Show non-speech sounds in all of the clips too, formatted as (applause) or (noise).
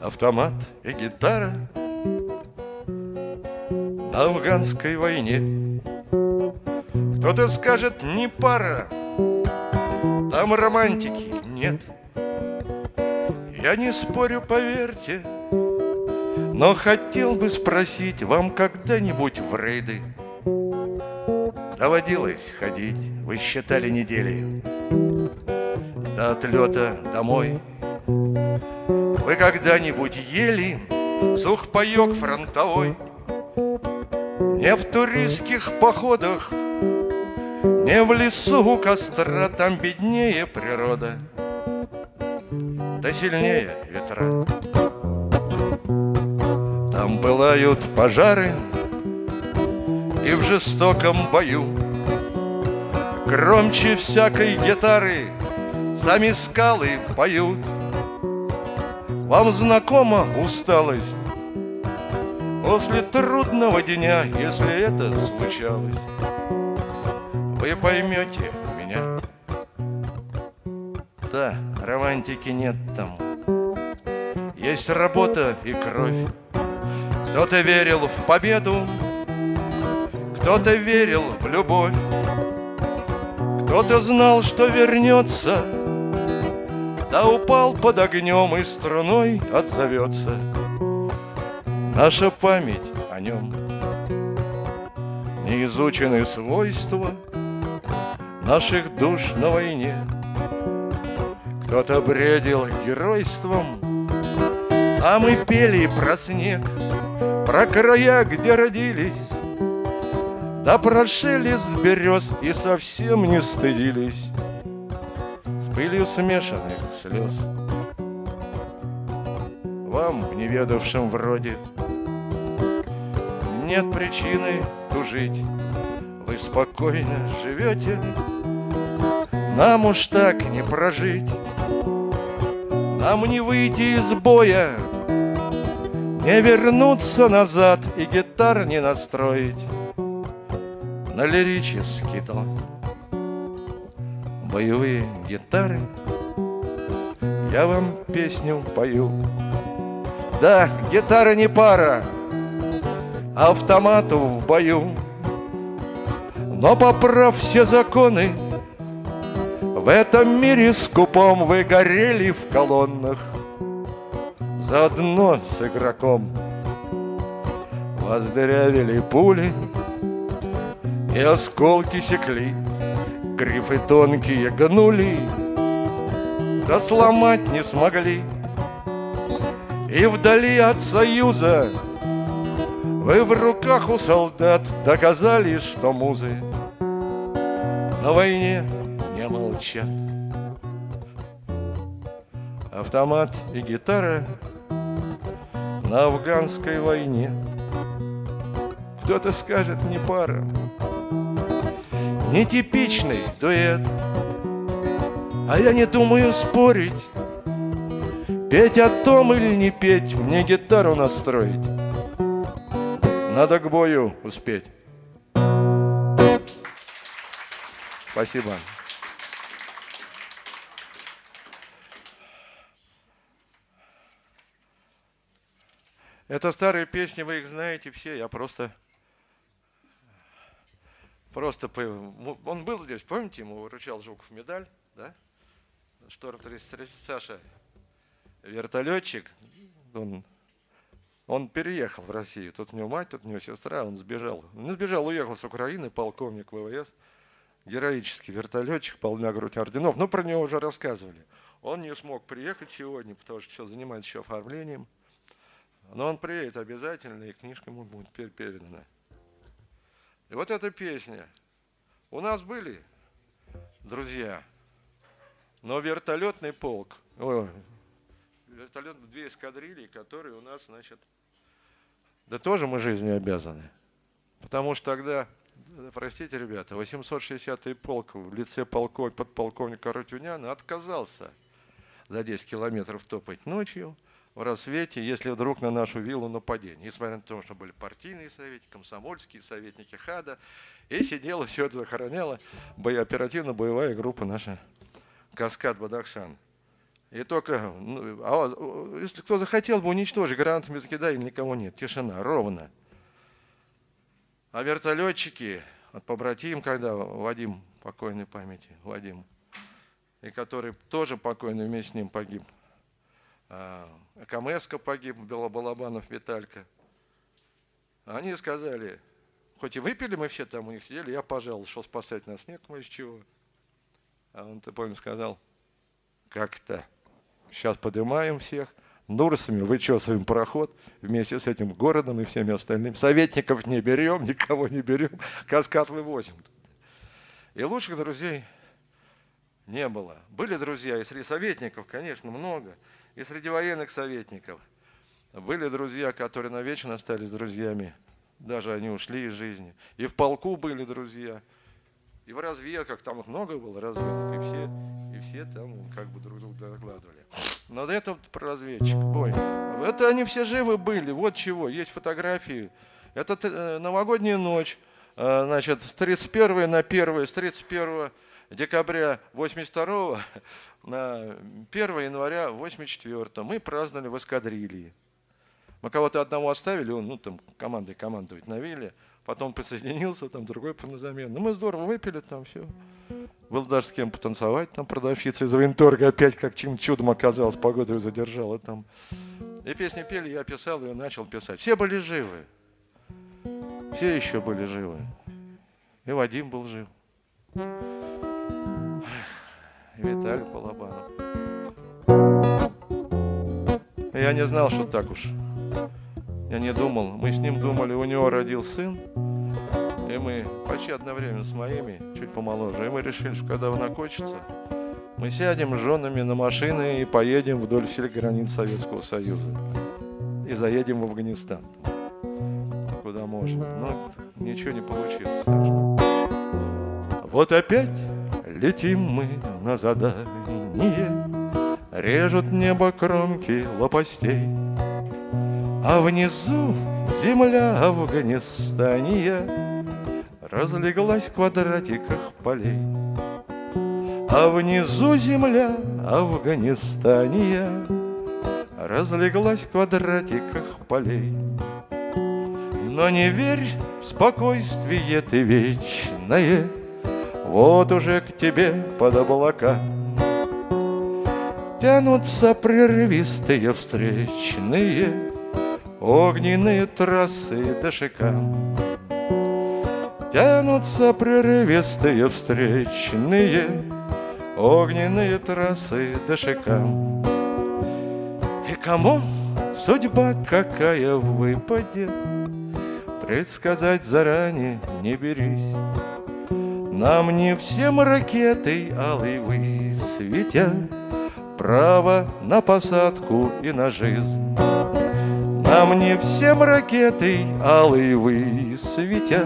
Автомат и гитара. На афганской войне. Кто-то скажет, не пара, там романтики нет. Я не спорю, поверьте, но хотел бы спросить Вам когда-нибудь в рейды Доводилось ходить, вы считали недели отлета домой. Вы когда-нибудь ели сухпайок фронтовой? Не в туристских походах Не в лесу у костра Там беднее природа Да сильнее ветра. Там пылают пожары и в жестоком бою Громче всякой гитары Сами скалы поют. Вам знакома усталость? После трудного дня, если это случалось Вы поймете меня. Да, романтики нет там. Есть работа и кровь. Кто-то верил в победу кто-то верил в любовь, кто-то знал, что вернется, Да упал под огнем и струной отзовется Наша память о нем. Не изучены свойства наших душ на войне. Кто-то бредил геройством, а мы пели про снег, про края, где родились, да прошили с берез и совсем не стыдились пылью смешанных слез. Вам, неведавшим вроде Нет причины тужить. Вы спокойно живете Нам уж так не прожить. Нам не выйти из боя Не вернуться назад и гитар не настроить. На лирический тон Боевые гитары. Я вам песню пою. Да, гитара не пара Автомату в бою. Но поправ все законы В этом мире скупом Вы горели в колоннах. Заодно с игроком Вас пули и осколки секли, грифы тонкие гнули, Да сломать не смогли. И вдали от союза Вы в руках у солдат Доказали, что музы На войне не молчат. Автомат и гитара на афганской войне. Кто-то скажет, не пара, нетипичный дуэт. А я не думаю спорить, петь о том или не петь, мне гитару настроить. Надо к бою успеть. Спасибо. Это старые песни, вы их знаете все, я просто Просто он был здесь, помните, ему выручал Жуков медаль, да? Шторм 33, Саша, вертолетчик, он, он переехал в Россию. Тут у него мать, тут у него сестра, он сбежал. Он сбежал, уехал с Украины, полковник ВВС, героический вертолетчик, полна грудь орденов. Но про него уже рассказывали. Он не смог приехать сегодня, потому что все занимается еще оформлением. Но он приедет обязательно, и книжка ему будет передана. И вот эта песня. У нас были друзья, но вертолетный полк, о, вертолет, две эскадрильи, которые у нас, значит, да тоже мы жизнью обязаны. Потому что тогда, простите, ребята, 860-й полк в лице полков, подполковника Рутюняна отказался за 10 километров топать ночью – в рассвете, если вдруг на нашу виллу нападение. Несмотря на то, что были партийные советники, комсомольские советники ХАДа, и сидела, все это захороняло, оперативно-боевая группа наша каскад Бадахшан. И только, ну, а если кто захотел бы уничтожить, гранатами закидали, никого нет. Тишина, ровно. А вертолетчики, от побратим, когда Вадим, покойной памяти, Вадим, и который тоже покойный вместе с ним погиб. А, Камеска погиб, Белобалабанов Виталька. Они сказали, хоть и выпили мы все там у них сидели, я пожалуй, что спасать нас нет, мы из чего. А он, ты помнишь, сказал, как-то сейчас поднимаем всех, Нурсами вычесываем пароход вместе с этим городом и всеми остальными. Советников не берем, никого не берем, каскад вывозим. И лучших друзей не было. Были друзья и среди советников, конечно, много, и среди военных советников. Были друзья, которые навечно остались друзьями, даже они ушли из жизни. И в полку были друзья, и в разведках, там их много было разведок, и все, и все там как бы друг друга докладывали. Но это про разведчик. Ой, это они все живы были, вот чего, есть фотографии. Это э, новогодняя ночь, э, значит, с 31 на 1, с 31 декабря 82 на 1 января 84 мы праздновали в эскадрилье. Мы кого-то одного оставили, он ну, там командой командовать навели, потом присоединился, там другой на замену. Ну, мы здорово выпили там все. Был даже с кем потанцевать, там продавщица из военторга опять как чем чудом оказалось, погоду ее задержала там. И песни пели, я писал ее, начал писать. Все были живы. Все еще были живы. И Вадим был жив. Виталий Балабанов. Я не знал, что так уж. Я не думал. Мы с ним думали, у него родил сын. И мы почти одновременно с моими, чуть помоложе, и мы решили, что когда он окончится, мы сядем с женами на машины и поедем вдоль всех границ Советского Союза. И заедем в Афганистан. Куда можно. Но ничего не получилось. Так что... Вот опять летим мы на задание, Режут небо кромки лопастей, А внизу земля Афганистания разлеглась в квадратиках полей. А внизу земля Афганистания разлеглась в квадратиках полей. Но не верь в спокойствие ты вечное, Вот уже к тебе под облака Тянутся прерывистые встречные Огненные трассы до шикам Тянутся прерывистые встречные Огненные трассы до шикам И кому судьба какая выпадет Предсказать заранее не берись Нам не всем ракетой алый высветят Право на посадку и на жизнь. Нам не всем ракетой алый высветят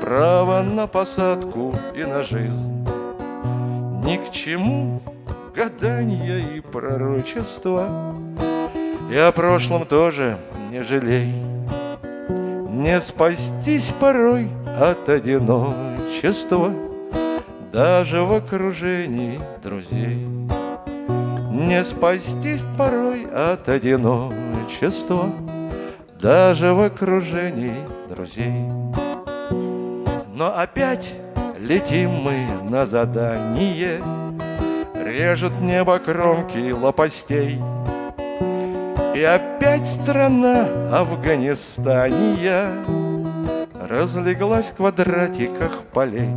право на посадку и на жизнь. Ни к чему гадания и пророчества, И о прошлом тоже не жалей. Не спастись порой от одиночества, Даже в окружении друзей. Не спастись порой от одиночества, Даже в окружении друзей. Но опять летим мы на задание, Режут небо кромки лопастей. И опять страна Афганистания Разлеглась в квадратиках полей.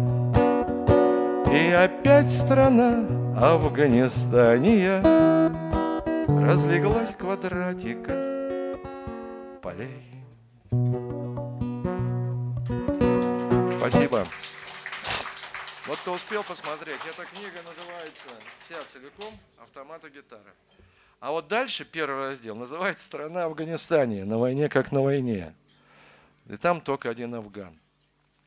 И опять страна Афганистания Разлеглась в квадратиках полей. Спасибо. Вот кто успел посмотреть, эта книга называется вся целиком «Автомат гитара». А вот дальше первый раздел называется «Страна Афганистане. На войне как на войне». И там только один афган.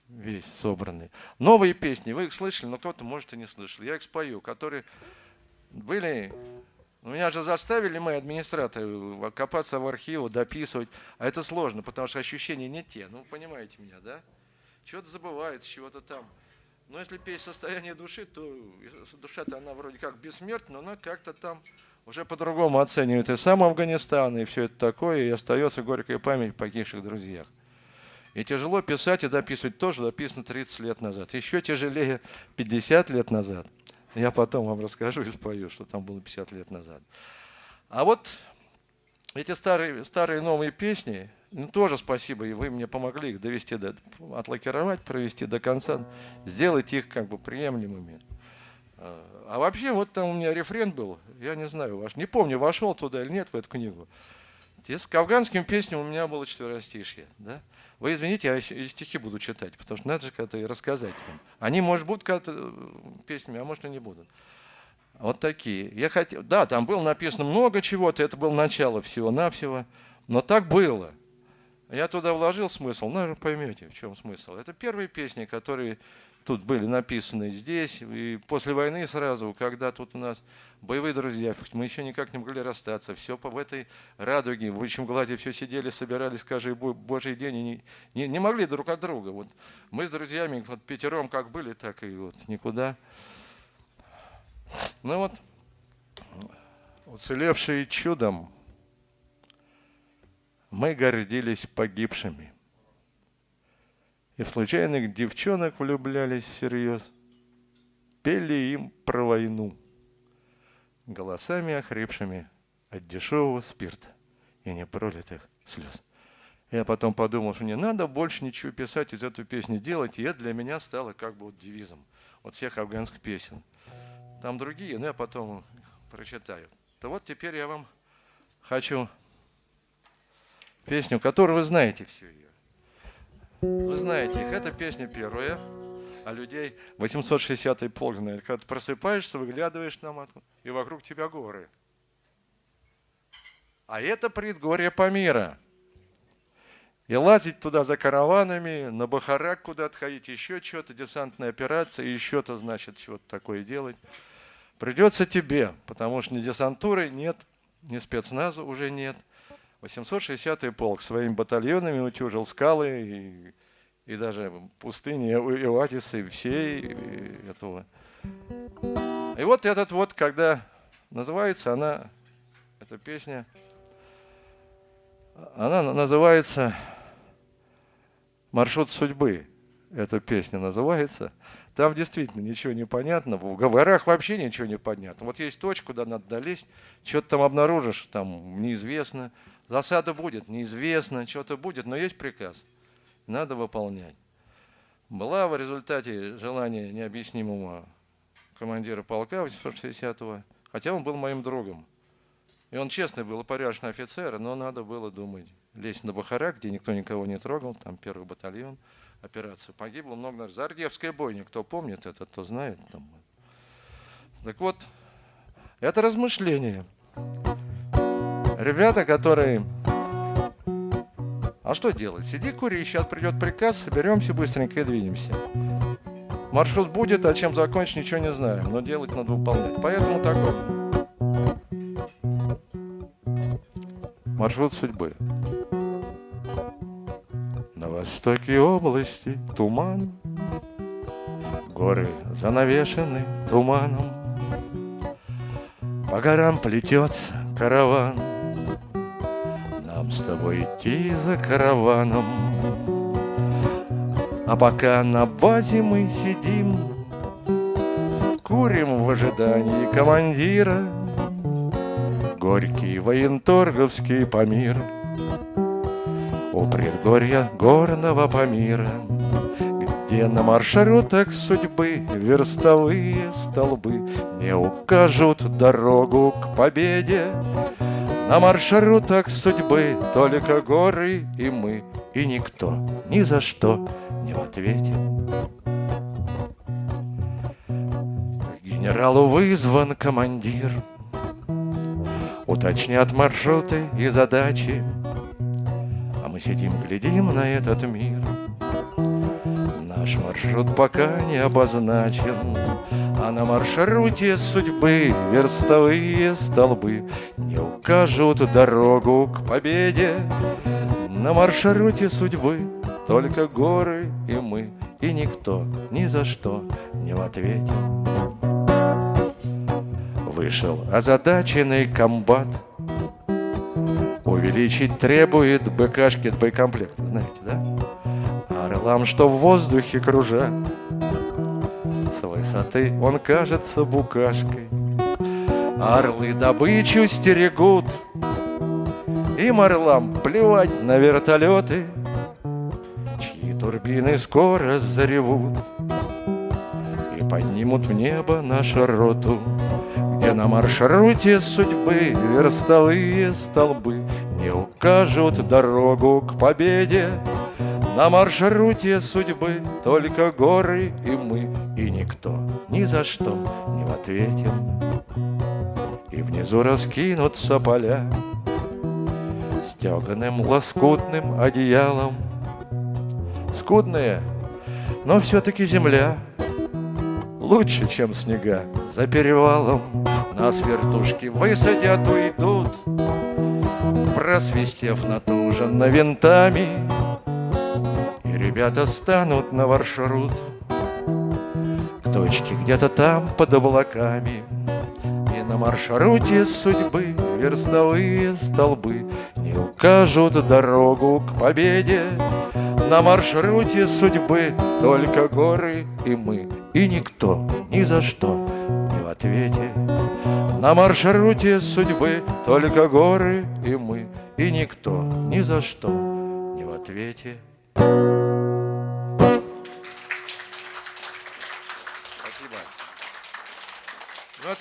Весь собранный. Новые песни, вы их слышали, но кто-то, может, и не слышал. Я их спою, которые были... Меня же заставили мы, администраторы, копаться в архиву, дописывать. А это сложно, потому что ощущения не те. Ну, понимаете меня, да? Чего-то забывается, чего-то там. Но если петь состояние души, то душа-то она вроде как бессмертна, но она как-то там уже по-другому оценивает и сам Афганистан, и все это такое, и остается горькая память о погибших друзьях. И тяжело писать и дописывать тоже написано 30 лет назад. Еще тяжелее 50 лет назад. Я потом вам расскажу и спою, что там было 50 лет назад. А вот эти старые, старые новые песни, ну, тоже спасибо, и вы мне помогли их довести, до, отлакировать, провести до конца, сделать их как бы приемлемыми. А, а вообще, вот там у меня рефрен был, я не знаю, ваш, не помню, вошел туда или нет в эту книгу. С афганским песням у меня было четверостишье. Да? Вы извините, я стихи буду читать, потому что надо же как-то и рассказать. Там. Они, может, будут как-то э, песнями, а может, и не будут. Вот такие. Я хотел, да, там было написано много чего-то, это было начало всего-навсего, но так было. Я туда вложил смысл, наверное, поймете, в чем смысл. Это первые песни, которые тут были написаны здесь, и после войны сразу, когда тут у нас боевые друзья, мы еще никак не могли расстаться, все в этой радуге, в высшем гладе все сидели, собирались, скажи, божий день, и не, не, не могли друг от друга. Вот мы с друзьями вот пятером как были, так и вот никуда. Ну вот, уцелевшие чудом, мы гордились погибшими. И в случайных девчонок влюблялись всерьез. Пели им про войну. Голосами охрипшими от дешевого спирта и непролитых слез. Я потом подумал, что не надо больше ничего писать из этой песни делать, и это для меня стало как бы вот девизом от всех афганских песен. Там другие, но я потом прочитаю. То вот теперь я вам хочу песню, которую вы знаете всю ее. Вы знаете их. Это песня первая, а людей 860-й полк знает. Когда ты просыпаешься, выглядываешь на матку, и вокруг тебя горы. А это предгорье Памира. И лазить туда за караванами, на Бахарак куда-то ходить, еще что-то, десантная операция, еще-то, значит, чего-то такое делать. Придется тебе, потому что ни десантуры нет, ни спецназа уже нет – 860-й полк своими батальонами утюжил скалы и, и даже пустыни и оазисы всей этого. И вот этот вот, когда называется она, эта песня, она называется «Маршрут судьбы». Эта песня называется. Там действительно ничего не понятно. В горах вообще ничего не понятно. Вот есть точка, куда надо долезть, что-то там обнаружишь, там неизвестно. Засада будет, неизвестно, что-то будет, но есть приказ. Надо выполнять. Была в результате желания необъяснимого командира полка 860-го, хотя он был моим другом. И он честный был, порядочный офицер, но надо было думать. Лезть на Бахара, где никто никого не трогал, там первый батальон, операция. Погибло много. Зардевская бойня, кто помнит это, кто знает. Там. Так вот, это размышление. Ребята, которые... А что делать? Сиди, кури, сейчас придет приказ, соберемся быстренько и двинемся. Маршрут будет, а чем закончить, ничего не знаем, но делать надо выполнять. Поэтому такой. Маршрут судьбы. На востоке области туман, Горы занавешены туманом, По горам плетется караван — тобой идти за караваном. А пока на базе мы сидим, Курим в ожидании командира, Горький военторговский Памир У предгорья горного Памира, Где на маршрутах судьбы Верстовые столбы Не укажут дорогу к победе, на маршрутах судьбы только горы и мы, И никто ни за что не в ответе. Генералу вызван командир, Уточнят маршруты и задачи, А мы сидим, глядим на этот мир. Наш маршрут пока не обозначен, а на маршруте судьбы верстовые столбы Не укажут дорогу к победе На маршруте судьбы только горы и мы, и никто ни за что не в ответе. Вышел озадаченный комбат, увеличить требует БКшки, боекомплект, знаете, да? Орлам, что в воздухе кружат, с высоты он кажется букашкой. Орлы добычу стерегут, им орлам плевать на вертолеты, Чьи турбины скоро заревут И поднимут в небо нашу роту, Где на маршруте судьбы верстовые столбы Не укажут дорогу к победе, на маршруте судьбы только горы и мы, и никто ни за что не в. И внизу раскинутся поля, стеганым лоскутным одеялом. Скудная, но все-таки земля лучше, чем снега за перевалом. Нас вертушки высадят, уйдут, просвистев натуженно винтами, ребята станут на маршрут. К точке где-то там под облаками. И на маршруте судьбы верстовые столбы Не укажут дорогу к победе. На маршруте судьбы только горы и мы И никто ни за что не в ответе. На маршруте судьбы только горы и мы И никто ни за что не в ответе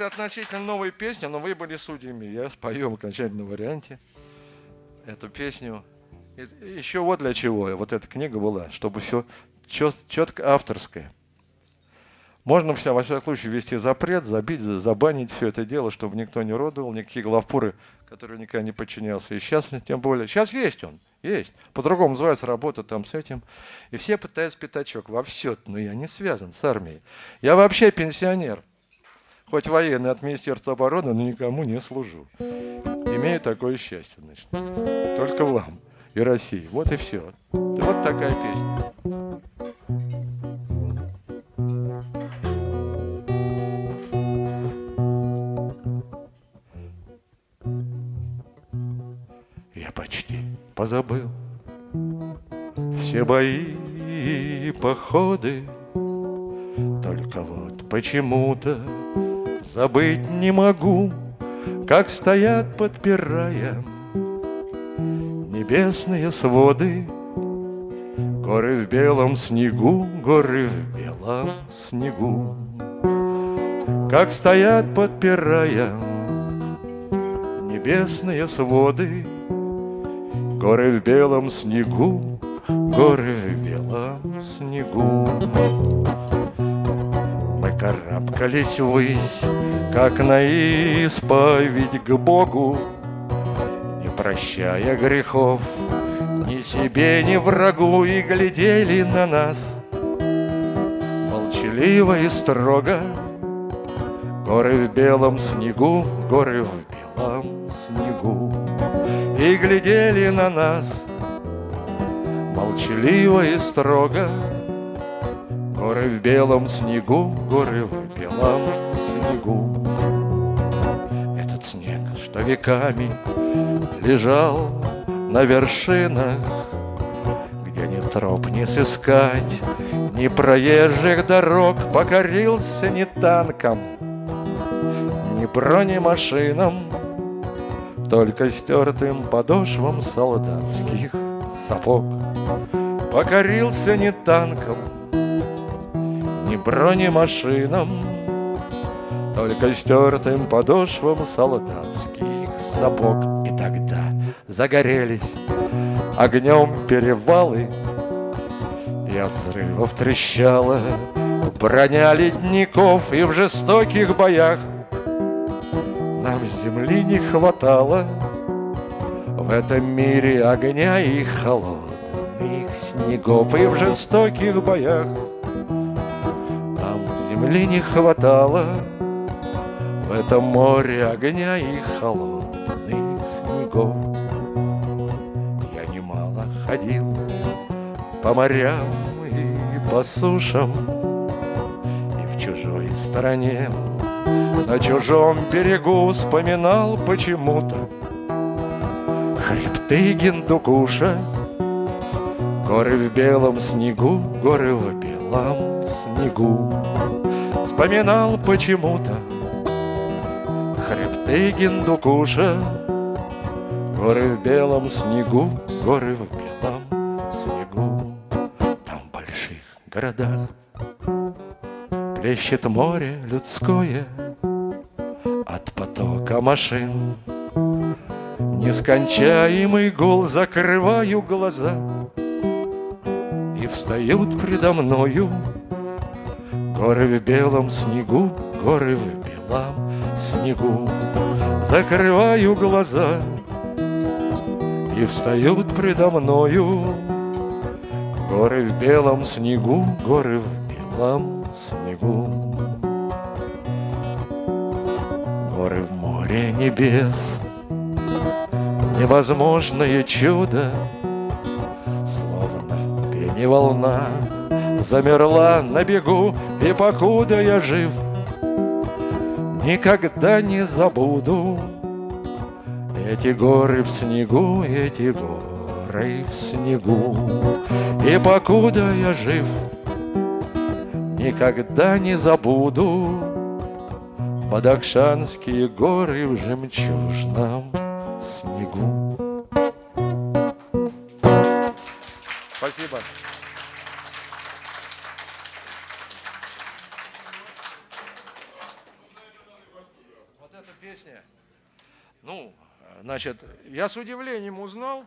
это относительно новая песня, но вы были судьями. Я спою в окончательном варианте эту песню. Еще вот для чего вот эта книга была, чтобы все четко авторское. Можно все, во всяком случае, ввести запрет, забить, забанить все это дело, чтобы никто не родовал, никакие главпуры, которые никогда не подчинялся. И сейчас, тем более, сейчас есть он, есть. По-другому называется работа там с этим. И все пытаются пятачок во все, но я не связан с армией. Я вообще пенсионер хоть военный от Министерства обороны, но никому не служу. Имею такое счастье, значит. Только вам и России. Вот и все. Вот такая песня. Я почти позабыл все бои и походы, только вот почему-то Забыть не могу, как стоят, подпирая Небесные своды, Горы в белом снегу, горы в белом снегу. Как стоят, подпирая Небесные своды, Горы в белом снегу, горы в белом снегу карабкались ввысь, как на исповедь к Богу, Не прощая грехов ни себе, ни врагу, И глядели на нас молчаливо и строго. Горы в белом снегу, горы в белом снегу, И глядели на нас молчаливо и строго. Горы в белом снегу, горы в белом снегу. Этот снег, что веками лежал на вершинах, Где ни троп не сыскать, ни проезжих дорог, Покорился ни танком, ни бронемашинам, Только стертым подошвам солдатских сапог. Покорился не танком, бронемашинам, Только стертым подошвам солдатских сапог. И тогда загорелись огнем перевалы, И от взрывов трещала броня ледников, И в жестоких боях нам земли не хватало В этом мире огня и холодных снегов, И в жестоких боях земли не хватало. В этом море огня и холодных снегов. Я немало ходил по морям и по сушам, и в чужой стороне на чужом берегу вспоминал почему-то Хребты Гиндукуша. Горы в белом снегу, горы в белом снегу Вспоминал почему-то. Хребты Гиндукуша Горы в белом снегу, горы в белом снегу. Там в больших городах Плещет море людское От потока машин. Нескончаемый гул Закрываю глаза И встают предо мною Горы в белом снегу Горы в белом снегу. Закрываю глаза И встают предо мною. Горы в белом снегу Горы в белом снегу. Горы в море небес Невозможное чудо. Словно в пене волна Замерла на бегу И покуда я жив Никогда не забуду Эти горы в снегу Эти горы в снегу И покуда я жив Никогда не забуду Подакшанские горы в жемчужном снегу. Спасибо. Вот эта песня. Ну, значит, я с удивлением узнал.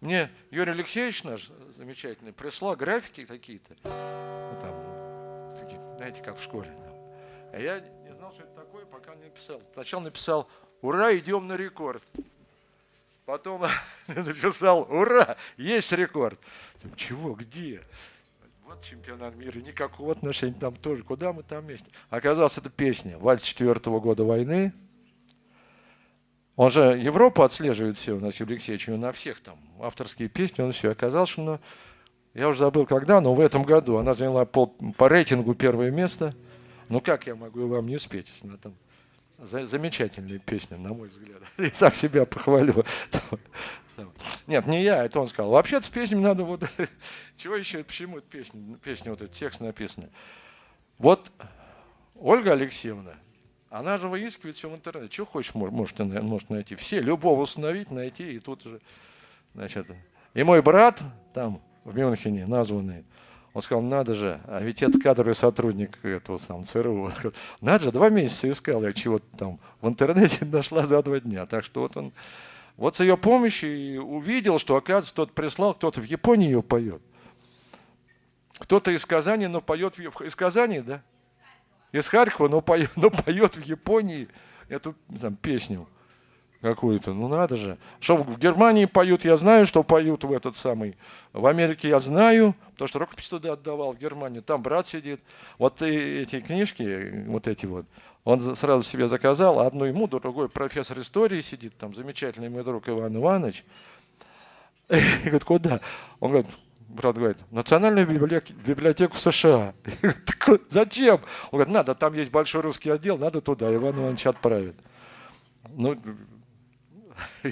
Мне Юрий Алексеевич наш замечательный прислал графики какие-то. Ну, там, знаете, как в школе. А я не знал, что это такое, пока не написал. Сначала написал ура, идем на рекорд. Потом (laughs) написал, ура, есть рекорд. Чего, где? Вот чемпионат мира, никакого отношения там тоже. Куда мы там вместе? Оказалось, это песня. Вальс четвертого года войны. Он же Европу отслеживает все у нас, Юрий Алексеевич, на всех там авторские песни, он все. Оказалось, что ну, я уже забыл когда, но в этом году она заняла по, по рейтингу первое место. Ну как я могу вам не спеть, если она там замечательная песня, на мой взгляд. (laughs) Я сам себя похвалю. (laughs) Нет, не я, это он сказал. Вообще-то с песнями надо вот... (laughs) Чего еще, почему эта песня, песня вот этот текст написан? Вот Ольга Алексеевна, она же выискивает все в интернете. Что хочешь, может, может найти. Все, любого установить, найти, и тут же, значит... И мой брат там, в Мюнхене, названный, он сказал, надо же, а ведь это кадровый сотрудник этого сам ЦРУ. Надо же, два месяца искал я чего-то там в интернете, (laughs) нашла за два дня. Так что вот он, вот с ее помощью увидел, что, оказывается, кто-то прислал, кто-то в Японии ее поет. Кто-то из Казани, но поет в, из Казани, да? Из Харькова, но поет, но поет в Японии эту там, песню какую-то. Ну надо же. Что в Германии поют, я знаю, что поют в этот самый. В Америке я знаю, потому что рукопись туда отдавал, в Германии. Там брат сидит. Вот эти книжки, вот эти вот, он сразу себе заказал, одну ему, другой профессор истории сидит, там замечательный мой друг Иван Иванович. (laughs) И говорит, куда? Он говорит, брат говорит, Национальную библиотеку, библиотеку США. (laughs) Зачем? Он говорит, надо, там есть большой русский отдел, надо туда, Иван Иванович отправит. Ну,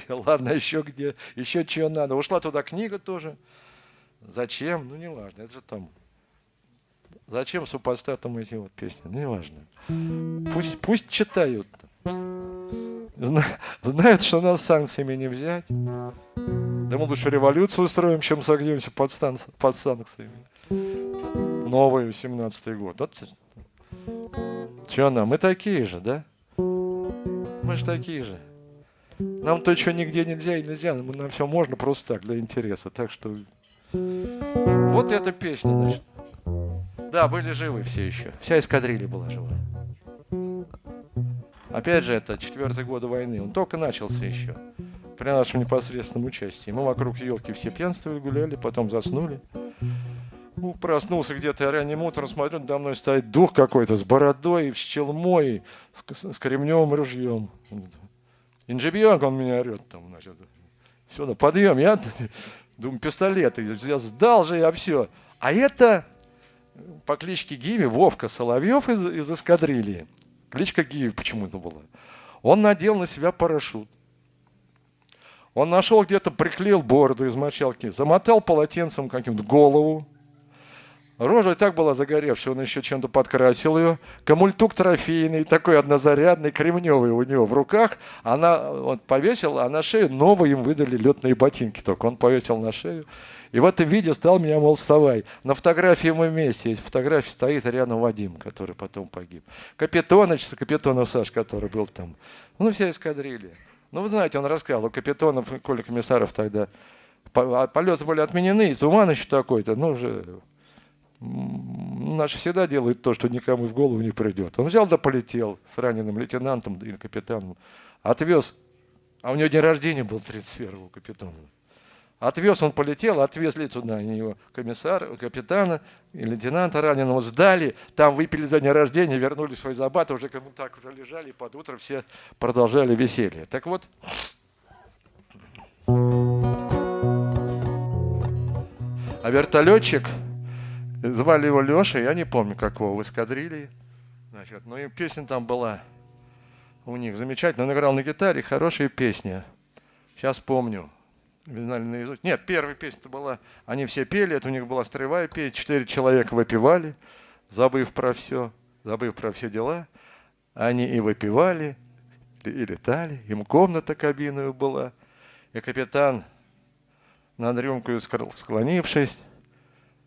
(laughs) Ладно, еще где, еще чего надо. Ушла туда книга тоже. Зачем? Ну, не важно, это же там. Зачем супостатам эти вот песни? Ну, не важно. Пусть, пусть читают. Знают, что нас санкциями не взять. Да мы лучше революцию устроим, чем согнемся под, стан, под санкциями. Новый 17-й год. Вот. Че нам? Мы такие же, да? Мы же такие же. Нам то, что нигде нельзя и нельзя, нам все можно просто так, для интереса. Так что вот эта песня, значит. Да, были живы все еще. Вся эскадрилья была жива. Опять же, это четвертый год войны. Он только начался еще. При нашем непосредственном участии. Мы вокруг елки все пьянствовали, гуляли, потом заснули. Ну, проснулся где-то ранним утром, смотрю, надо мной стоит дух какой-то с бородой, с челмой, с, с кремневым ружьем. Инжибьянг, он меня орет там, значит. Сюда, подъем. Я (laughs) Думаю, пистолет. Я сдал же я все. А это по кличке Гиви Вовка Соловьев из, из эскадрильи. Кличка Гиви почему-то была. Он надел на себя парашют. Он нашел где-то, приклеил бороду из мочалки, замотал полотенцем каким-то голову, Рожа и так была загоревшая, он еще чем-то подкрасил ее. Камультук трофейный, такой однозарядный, кремневый у него в руках. Она он повесил, а на шею новые им выдали летные ботинки только. Он повесил на шею. И в этом виде стал меня, мол, вставай. На фотографии мы вместе. Есть фотография, стоит рядом Вадим, который потом погиб. Капитоныч, Капитонов Саш, который был там. Ну, вся эскадрилья. Ну, вы знаете, он рассказывал, у Капитонов, Коля Комиссаров тогда а полеты были отменены, и туман еще такой-то, ну, уже Наши всегда делают то, что никому в голову не придет. Он взял да полетел с раненым лейтенантом и капитаном. Отвез, а у него день рождения был 31-го капитана. Отвез, он полетел, отвезли туда его комиссара, капитана и лейтенанта раненого, сдали, там выпили за день рождения, вернулись в свой забат, уже кому так уже лежали, и под утро все продолжали веселье. Так вот, а вертолетчик – Звали его Леша, я не помню, как его, в эскадрилье. Значит, ну и песня там была у них замечательная. Он играл на гитаре, хорошая песня. Сейчас помню. Нет, первая песня была, они все пели, это у них была строевая песня, четыре человека выпивали, забыв про все, забыв про все дела. Они и выпивали, и летали, им комната кабиновая была. И капитан над рюмкой склонившись,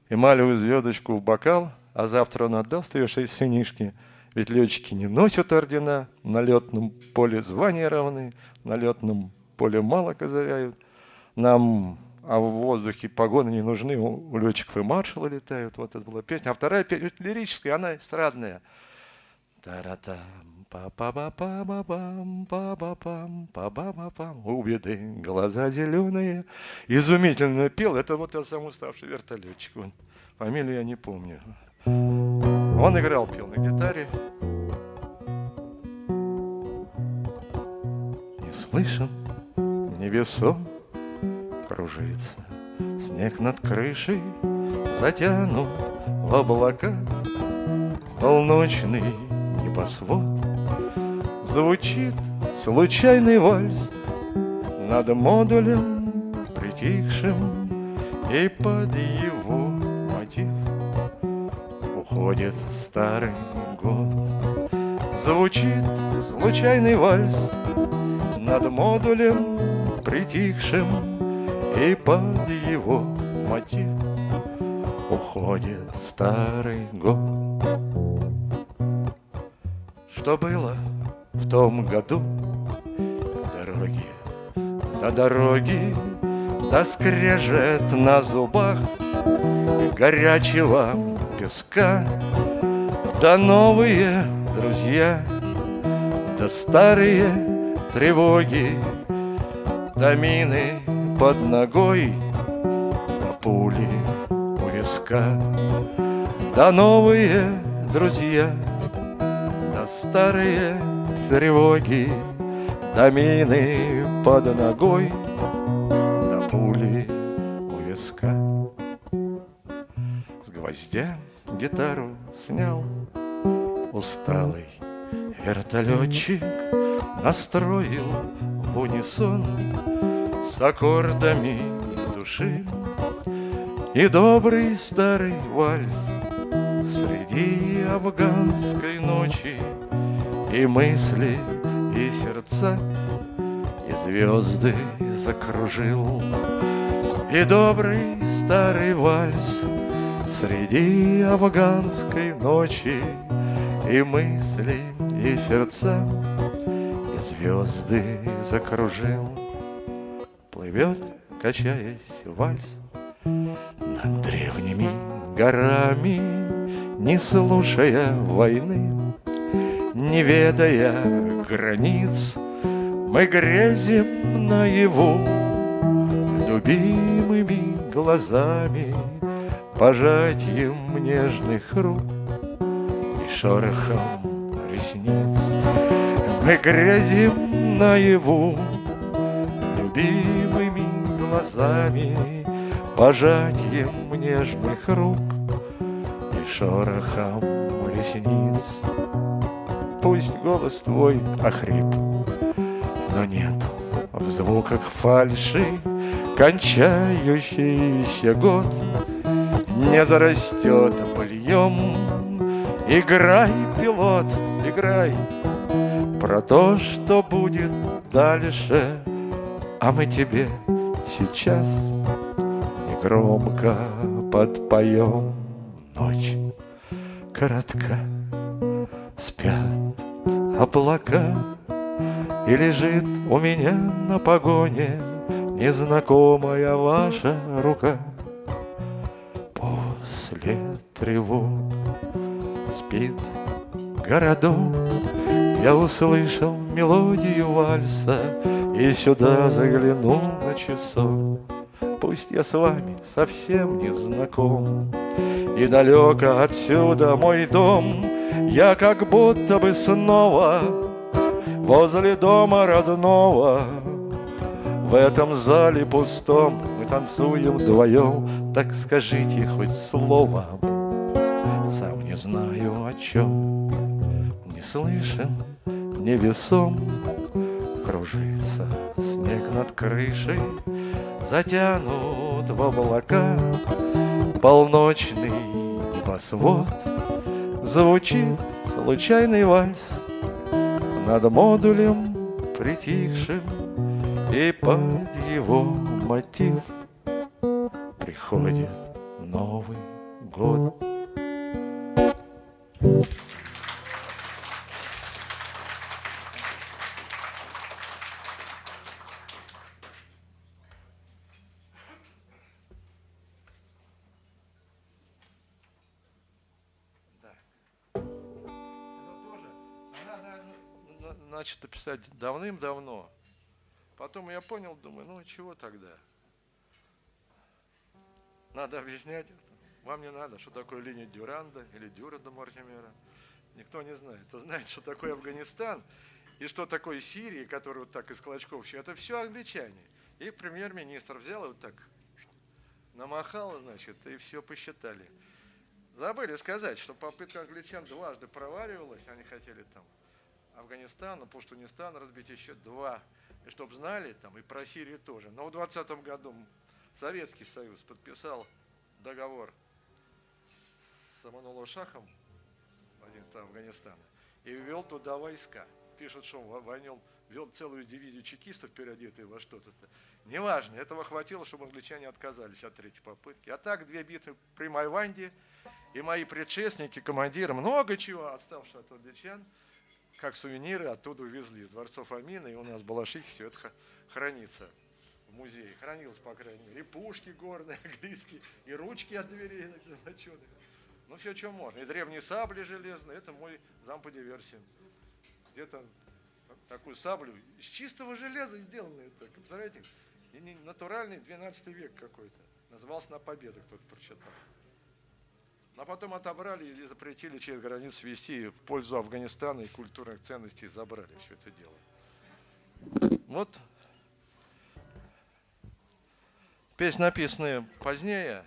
эмалевую звездочку в бокал, а завтра он отдаст ее шесть сынишки. Ведь летчики не носят ордена, на летном поле звания равны, на летном поле мало козыряют. Нам а в воздухе погоны не нужны, у летчиков и маршала летают. Вот это была песня. А вторая песня лирическая, она эстрадная. Таратам, па па па па ба пам па па пам па ба па пам У беды глаза зеленые. Изумительно пел. Это вот тот самый уставший вертолетчик. Он, фамилию я не помню. Он играл, пел на гитаре. Не слышен, невесом кружится Снег над крышей затянут в облака. Полночный небосвод Звучит случайный вальс Над модулем притихшим. И под его мотив Уходит старый год. Звучит случайный вальс Над модулем притихшим И под его мотив Уходит старый год что было в том году. Дороги, до дороги, да скрежет на зубах горячего песка, да новые друзья, да старые тревоги, да мины под ногой, да пули у виска, да новые друзья — старые тревоги, До мины под ногой, до пули у виска. С гвоздя гитару снял усталый вертолетчик, Настроил в унисон с аккордами души. И добрый старый вальс Среди афганской ночи. И мысли, и сердца И звезды закружил. И добрый старый вальс Среди афганской ночи. И мысли, и сердца И звезды закружил Плывет, качаясь, вальс Над древними горами не слушая войны, не ведая границ, мы грезим наяву любимыми глазами, пожатием нежных рук и шорохом ресниц. Мы грезим наяву любимыми глазами, Пожатием нежных рук И шорохом ресниц. Пусть голос твой охрип Но нету в звуках фальши Кончающийся год Не зарастет быльем. Играй, пилот, играй Про то, что будет дальше А мы тебе сейчас Негромко подпоем. Ночь коротка Спят облака И лежит у меня на погоне Незнакомая ваша рука. После тревог спит городок. Я услышал мелодию вальса И сюда заглянул на часок. Пусть я с вами совсем не знаком. И далеко отсюда мой дом. Я как будто бы снова Возле дома родного. В этом зале пустом Мы танцуем вдвоем. Так скажите хоть слово. Сам не знаю о чем Не слышен, невесом Кружится снег над крышей Затянут в облака Полночный небосвод Звучит случайный вальс над модулем притихшим И под его мотив Приходит Новый год. Начато писать давным-давно. Потом я понял, думаю, ну чего тогда? Надо объяснять. Вам не надо, что такое линия Дюранда или Дюранда Мортимера. Никто не знает. Кто знает, что такое Афганистан и что такое Сирия, который вот так из клочков. Это все англичане. И премьер-министр взял и вот так намахал, значит, и все посчитали. Забыли сказать, что попытка англичан дважды проваливалась, они хотели там Афганистана, Пуштунистан разбить еще два. И чтобы знали, там и про Сирию тоже. Но в 20 году Советский Союз подписал договор с Аманула Шахом, один Афганистана, и ввел туда войска. Пишут, что он войнил, вел целую дивизию чекистов, переодетые во что-то. Неважно, этого хватило, чтобы англичане отказались от третьей попытки. А так две битвы при Майванде, и мои предшественники, командиры, много чего отставшие от англичан – как сувениры оттуда увезли, из дворцов Амина, и у нас в Балашихе все это хранится в музее. Хранилось, по крайней мере, и пушки горные, (laughs) английские, и ручки от дверей золоченых. Ну, все, что можно. И древние сабли железные, это мой зам по. Где-то такую саблю из чистого железа сделанную, так, представляете? И натуральный 12 век какой-то. Назывался «На победу», кто-то прочитал. А потом отобрали и запретили через границу вести в пользу Афганистана и культурных ценностей забрали все это дело. Вот песни, написанные позднее.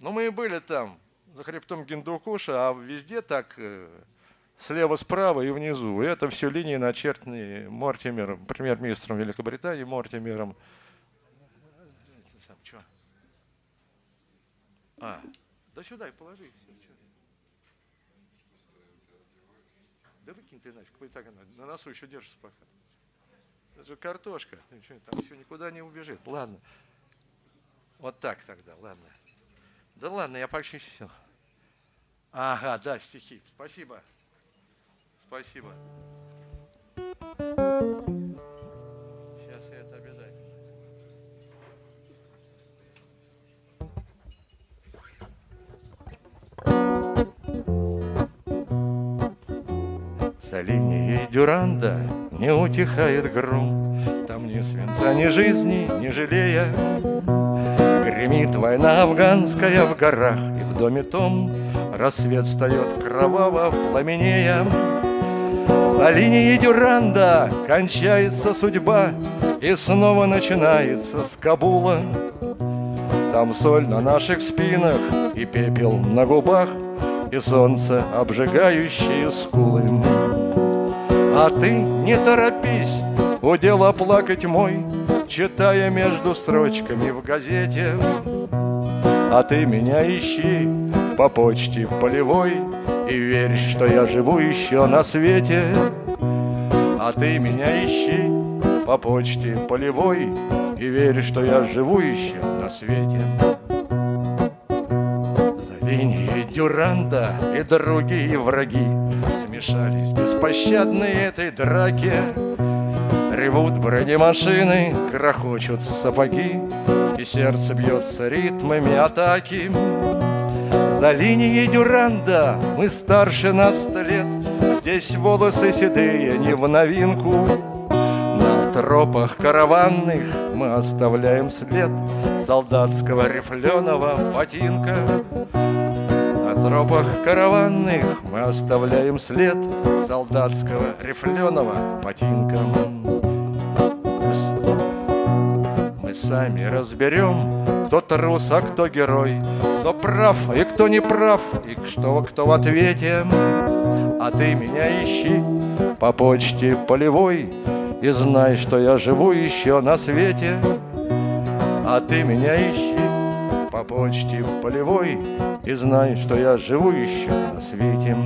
Но мы и были там, за хребтом Гиндукуша, а везде так э, слева, справа и внизу. И это все линии, начертанные Мортимером, премьер-министром Великобритании Мортимером. А, да сюда и положи. Все, да выкинь ты нафиг, так на носу еще держишься пока. Это же картошка, там все никуда не убежит. Ладно. Вот так тогда, ладно. Да ладно, я все. Ага, да, стихи. Спасибо. Спасибо. За линией Дюранда не утихает гром, Там ни свинца, ни жизни, ни жалея. Гремит война афганская в горах, И в доме том рассвет встает кроваво пламенея. За линией Дюранда кончается судьба, И снова начинается с Кабула. Там соль на наших спинах и пепел на губах И солнце, обжигающее скулы А ты не торопись, удела плакать мой Читая между строчками в газете. А ты меня ищи по почте полевой И верь, что я живу еще на свете. А ты меня ищи по почте полевой И верь, что я живу еще на свете. За линией Дюранда и другие враги Смешались беспощадные этой драке. Ревут бронемашины, крохочут сапоги И сердце бьется ритмами атаки. За линией Дюранда мы старше на сто лет. Здесь волосы седые не в новинку. Тропах караванных мы оставляем след солдатского рифленого ботинка. Тропах караванных мы оставляем след солдатского рифленого ботинка. Мы сами разберем, кто трус, а кто герой, кто прав и кто не прав, и что кто в ответе. А ты меня ищи по почте полевой, и знай, что я живу еще на свете А ты меня ищи по почте полевой И знай, что я живу еще на свете.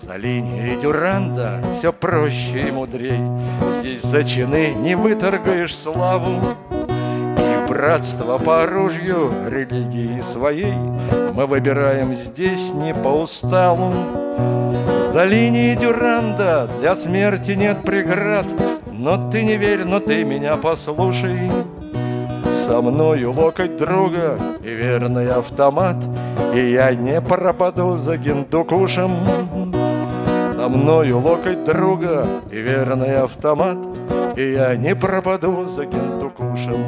За линией Дюранда все проще и мудрей. Здесь за чины не выторгаешь славу. И братство по оружию религии своей Мы выбираем здесь не по усталу за линией Дюранда для смерти нет преград. Но ты не верь, но ты меня послушай Со мною локоть друга и верный автомат И я не пропаду за гиндукушем. Со мною локоть друга и верный автомат И я не пропаду за гиндукушем.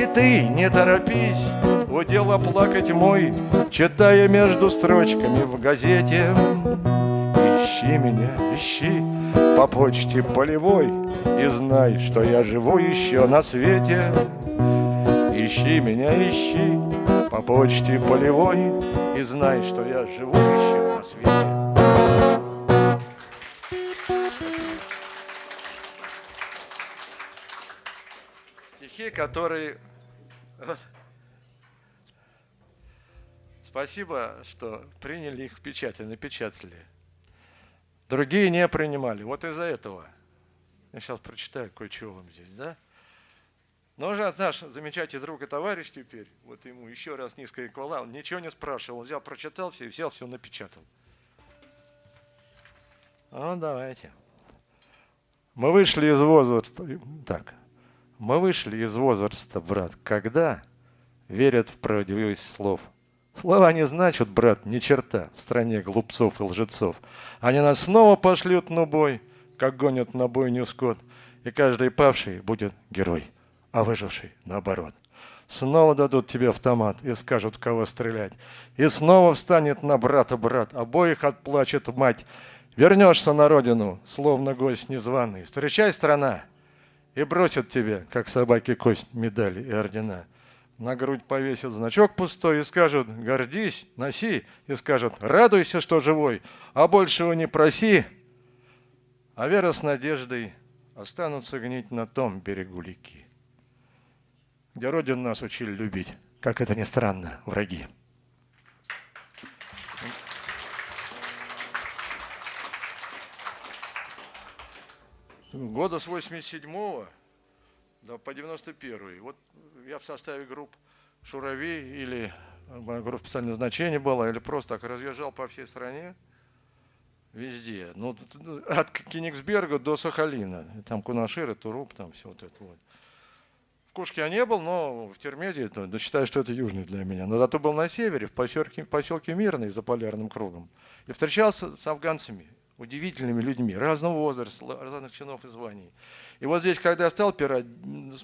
И ты не торопись, удела плакать мой Читая между строчками в газете. Ищи меня, ищи по почте полевой И знай, что я живу еще на свете Ищи меня, ищи по почте полевой И знай, что я живу еще на свете Стихи, которые Спасибо, что приняли их в печать и напечатали. Другие не принимали. Вот из-за этого. Я сейчас прочитаю кое-что вам здесь, да? Но уже наш замечательный друг и товарищ теперь, вот ему еще раз низкая хвала, он ничего не спрашивал, взял, прочитал все и взял все напечатал. Ну, давайте. Мы вышли из возраста, так, мы вышли из возраста, брат, когда верят в правдивость слов – Слова не значат, брат, ни черта в стране глупцов и лжецов. Они нас снова пошлют на бой, как гонят на бойню скот, и каждый павший будет герой, а выживший наоборот. Снова дадут тебе автомат и скажут, кого стрелять. И снова встанет на брата брат, обоих отплачет мать. Вернешься на родину, словно гость незваный. Встречай, страна, и бросят тебе, как собаки кость, медали и ордена на грудь повесят значок пустой и скажут «гордись, носи», и скажут «радуйся, что живой, а большего не проси». А вера с надеждой останутся гнить на том берегу реки, где Родин нас учили любить, как это ни странно, враги. Года с 87-го да, по 91 Вот я в составе групп «Шурави» или э, группа специального значения была, или просто так разъезжал по всей стране, везде. Ну, от Кенигсберга до Сахалина. Там Кунашир, Туруп, там все вот это вот. В Кушке я не был, но в Термезе, это, да, считаю, что это южный для меня. Но зато был на севере, в поселке, в поселке Мирный, за полярным кругом. И встречался с афганцами удивительными людьми разного возраста, разных чинов и званий. И вот здесь, когда я стал пирать,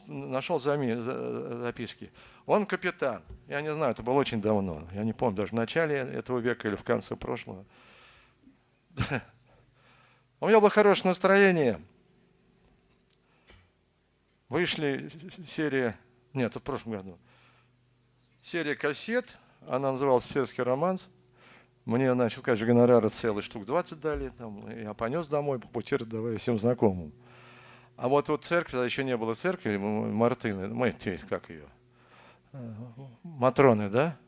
нашел записки. Он капитан. Я не знаю, это было очень давно. Я не помню, даже в начале этого века или в конце прошлого. (laughs) У меня было хорошее настроение. Вышли серия, нет, в прошлом году, серия кассет, она называлась «Офицерский романс». Мне, значит, конечно, гонорары целый штук 20 дали, там, я понес домой, по пути раздавая всем знакомым. А вот вот церковь, тогда еще не было церкви, Мартыны, мы, как ее, Матроны, да?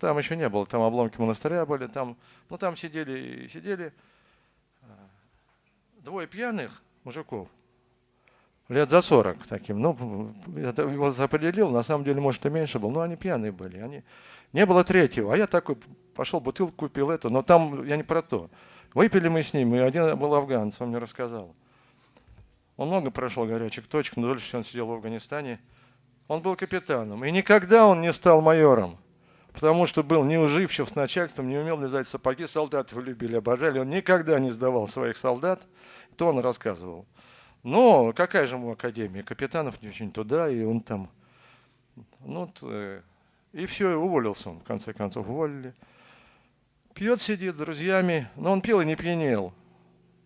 Там еще не было, там обломки монастыря были, там, ну там сидели, сидели а, двое пьяных мужиков, лет за 40 таким. Ну, я его определил, на самом деле, может, и меньше был, но они пьяные были. Они... Не было третьего, а я такой пошел, бутылку купил это, но там я не про то. Выпили мы с ним, и один был афганец, он мне рассказал. Он много прошел горячих точек, но дольше он сидел в Афганистане. Он был капитаном, и никогда он не стал майором, потому что был неуживчив с начальством, не умел лизать сапоги, солдат его любили, обожали. Он никогда не сдавал своих солдат, то он рассказывал. Но какая же ему академия? Капитанов не очень туда, и он там... Ну, э, и все, уволился он, в конце концов, уволили. Пьет, сидит с друзьями, но он пил и не пьянел.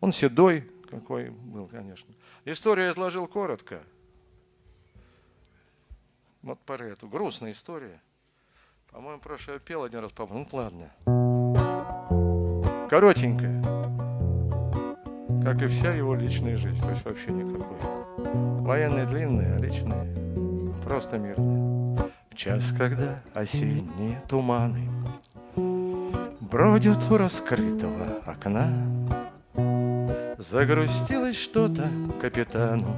Он седой какой был, конечно. Историю я изложил коротко. Вот про эту грустная история. По-моему, прошлое пел один раз, папа. Ну, ладно. Коротенькая как и вся его личная жизнь, то есть вообще никакой. Военные длинные, а личные просто мирные. В час, когда осенние туманы Бродят у раскрытого окна, Загрустилось что-то капитану,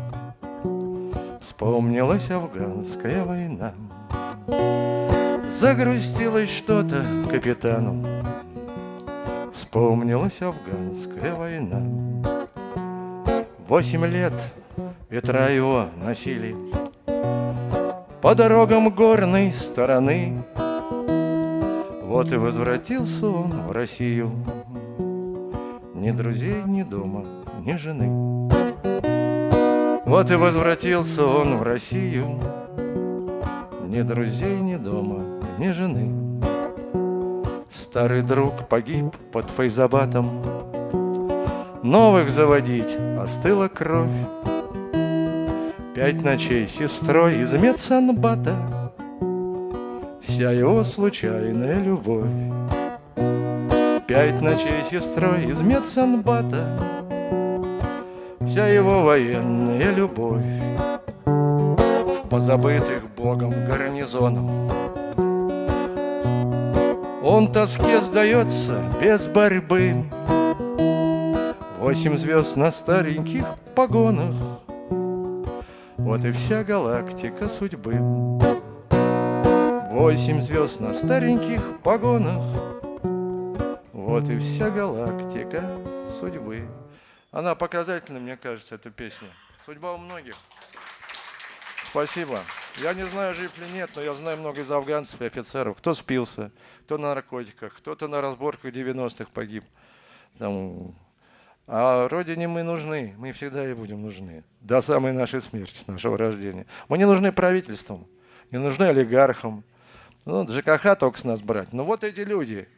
Вспомнилась афганская война. Загрустилось что-то капитану, Вспомнилась афганская война. Восемь лет ветра его носили По дорогам горной стороны. Вот и возвратился он в Россию, Ни друзей, ни дома, ни жены. Вот и возвратился он в Россию, Ни друзей, ни дома, ни жены. Старый друг погиб под Файзабатом, Новых заводить. Остыла кровь. Пять ночей сестрой из медсанбата. Вся его случайная любовь. Пять ночей сестрой из медсанбата. Вся его военная любовь. В позабытых богом гарнизоном Он тоске сдается без борьбы Восемь звезд на стареньких погонах Вот и вся галактика судьбы Восемь звезд на стареньких погонах Вот и вся галактика судьбы Она показательна, мне кажется, эта песня Судьба у многих Спасибо. Я не знаю, жив ли нет, но я знаю много из афганцев и офицеров. Кто спился, кто на наркотиках, кто-то на разборках 90-х погиб. Там, а Родине мы нужны, мы всегда и будем нужны. До самой нашей смерти, нашего рождения. Мы не нужны правительством, не нужны олигархам. Ну, ЖКХ только с нас брать. Но вот эти люди.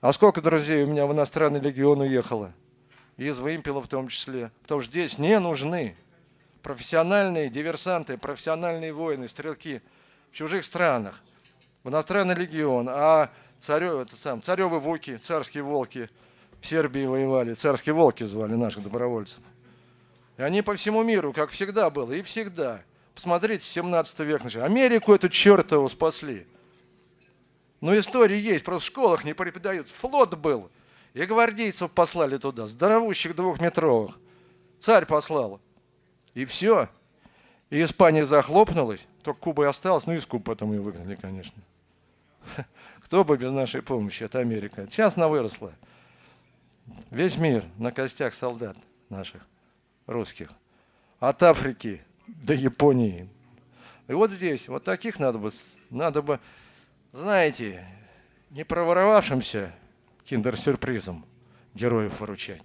А сколько друзей у меня в иностранный легион уехало? Из вымпела в том числе. Потому что здесь не нужны профессиональные диверсанты, профессиональные воины, стрелки в чужих странах. В иностранный легион. А царев, это сам, царевы вуки, царские волки – Сербии воевали, царские волки звали наших добровольцев. И они по всему миру, как всегда было, и всегда. Посмотрите, 17 век. Америку эту чертову спасли. Ну, истории есть, просто в школах не преподают. Флот был, и гвардейцев послали туда, здоровущих двухметровых. Царь послал. И все. И Испания захлопнулась, только Куба и осталась, ну и с Кубы потом ее выгнали, конечно. (laughs) Кто бы без нашей помощи, это Америка. Сейчас она выросла. Весь мир на костях солдат наших, русских. От Африки до Японии. И вот здесь, вот таких надо бы, надо бы, знаете, не проворовавшимся киндер-сюрпризом героев выручать.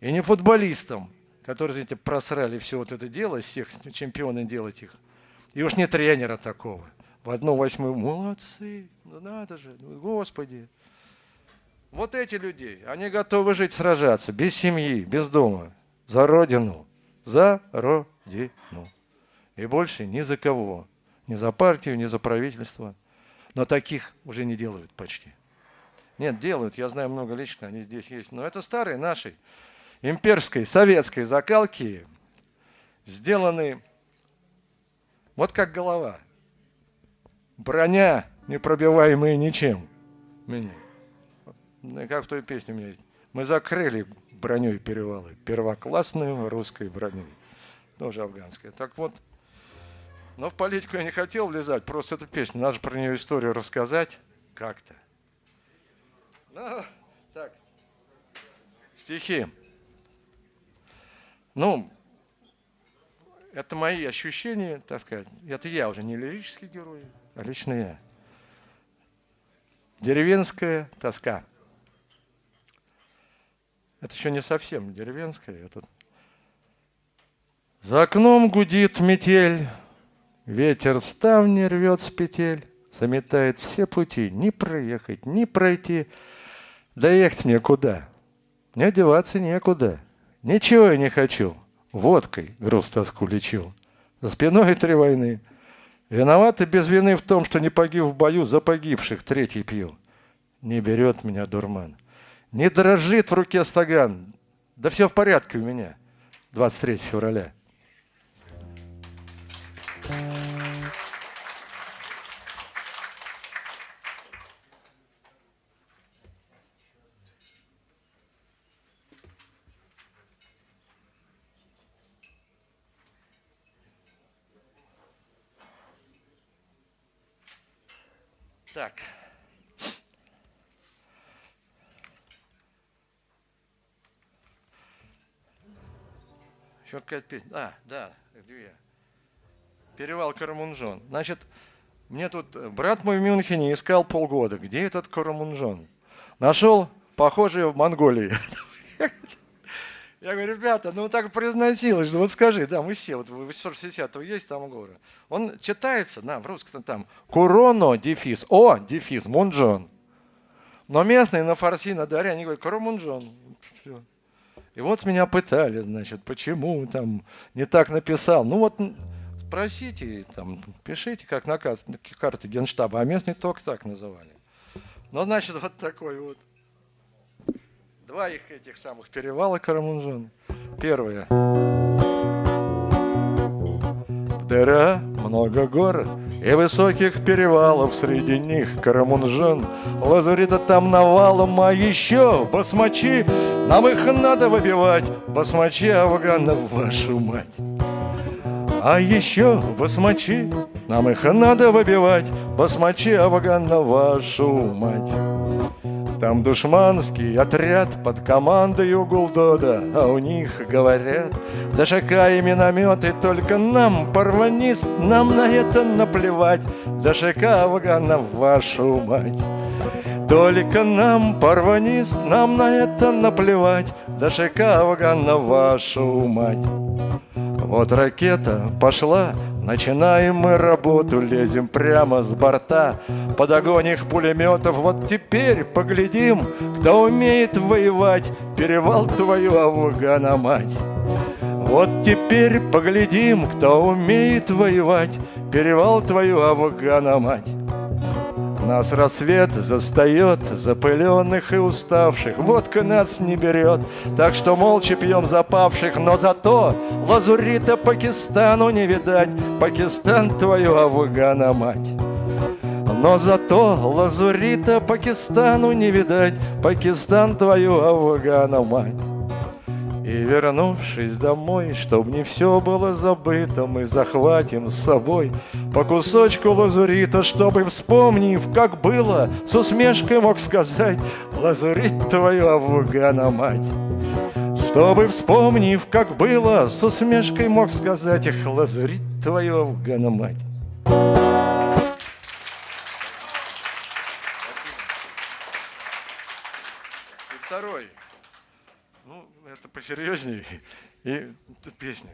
И не футболистам, которые эти просрали все вот это дело, всех чемпионы делать их. И уж не тренера такого. В одну восьмую, молодцы, ну надо же, ну, господи. Вот эти людей, они готовы жить, сражаться, без семьи, без дома, за Родину, за Родину. И больше ни за кого. ни за партию, ни за правительство. Но таких уже не делают почти. Нет, делают, я знаю много лично, они здесь есть. Но это старые наши, имперской, советской закалки, сделаны вот как голова. Броня, непробиваемая ничем. Меня. Как в той песне у меня есть. Мы закрыли броней перевалы, первоклассной русской броней, тоже афганская. Так вот, но в политику я не хотел влезать, просто эта песня, надо же про нее историю рассказать как-то. Ну, так, стихи. Ну, это мои ощущения, так сказать. Это я уже не лирический герой, а лично я. Деревенская тоска. Это еще не совсем деревенская. Это... За окном гудит метель, ветер ставни рвет с петель, заметает все пути, ни проехать, ни пройти. Доехать мне куда? Не одеваться некуда. Ничего я не хочу. Водкой груз тоску лечу. За спиной три войны. Виноваты без вины в том, что не погиб в бою, за погибших третий пью. Не берет меня дурман. Не дрожит в руке стаган. Да все в порядке у меня. 23 февраля. Так. Какая-то песня. А, да, две. Перевал Карамунжон. Значит, мне тут брат мой в Мюнхене искал полгода. Где этот Карамунжон? Нашел, похожий в Монголии. (laughs) Я говорю, ребята, ну так произносилось, вот скажи, да, мы все, вот 860 есть там горы. Он читается, да, в русском там, Куроно, дефис, О, дефис, Мунджон. Но местные на фарси, на даре, они говорят, Карамунджон. Все. И вот меня пытали, значит, почему там не так написал. Ну вот спросите, там, пишите, как на карте, генштаба, а местные только так называли. Ну, значит, вот такой вот. Два их этих самых перевала Карамунжон. Первое. Дыра, много гор и высоких перевалов Среди них. Карамунжон Лазурита там навалом, а еще басмачи Нам их надо выбивать Басмачи афганов, вашу мать. А еще басмачи, нам их надо выбивать, Басмачи афганов, вашу мать. Там душманский отряд под командой Гулдода, А у них говорят, ДШК и минометы Только нам, парванист, нам на это наплевать, ДШК Афганов, вашу мать. Только нам, парванист, нам на это наплевать, ДШК Афганов, вашу мать. Вот ракета пошла, Начинаем мы работу, лезем прямо с борта. Под огонь их пулеметов. Вот теперь поглядим, кто умеет воевать. Перевал твою Афгана мать. Вот теперь поглядим, кто умеет воевать. Перевал твою Афгана мать нас рассвет застает, запыленных и уставших, Водка нас не берет, так что молча пьем запавших, Но зато лазурита Пакистану не видать, Пакистан твою Афгана мать. Но зато лазурита Пакистану не видать, Пакистан твою Афгана мать. И вернувшись домой, чтоб не все было забыто, Мы захватим с собой по кусочку лазурита, Чтобы, вспомнив, как было, с усмешкой мог сказать Лазурит твою Афгана мать. Чтобы, вспомнив, как было, с усмешкой мог сказать Эх, лазурит твою Афгана мать. Посерьезнее. И песня.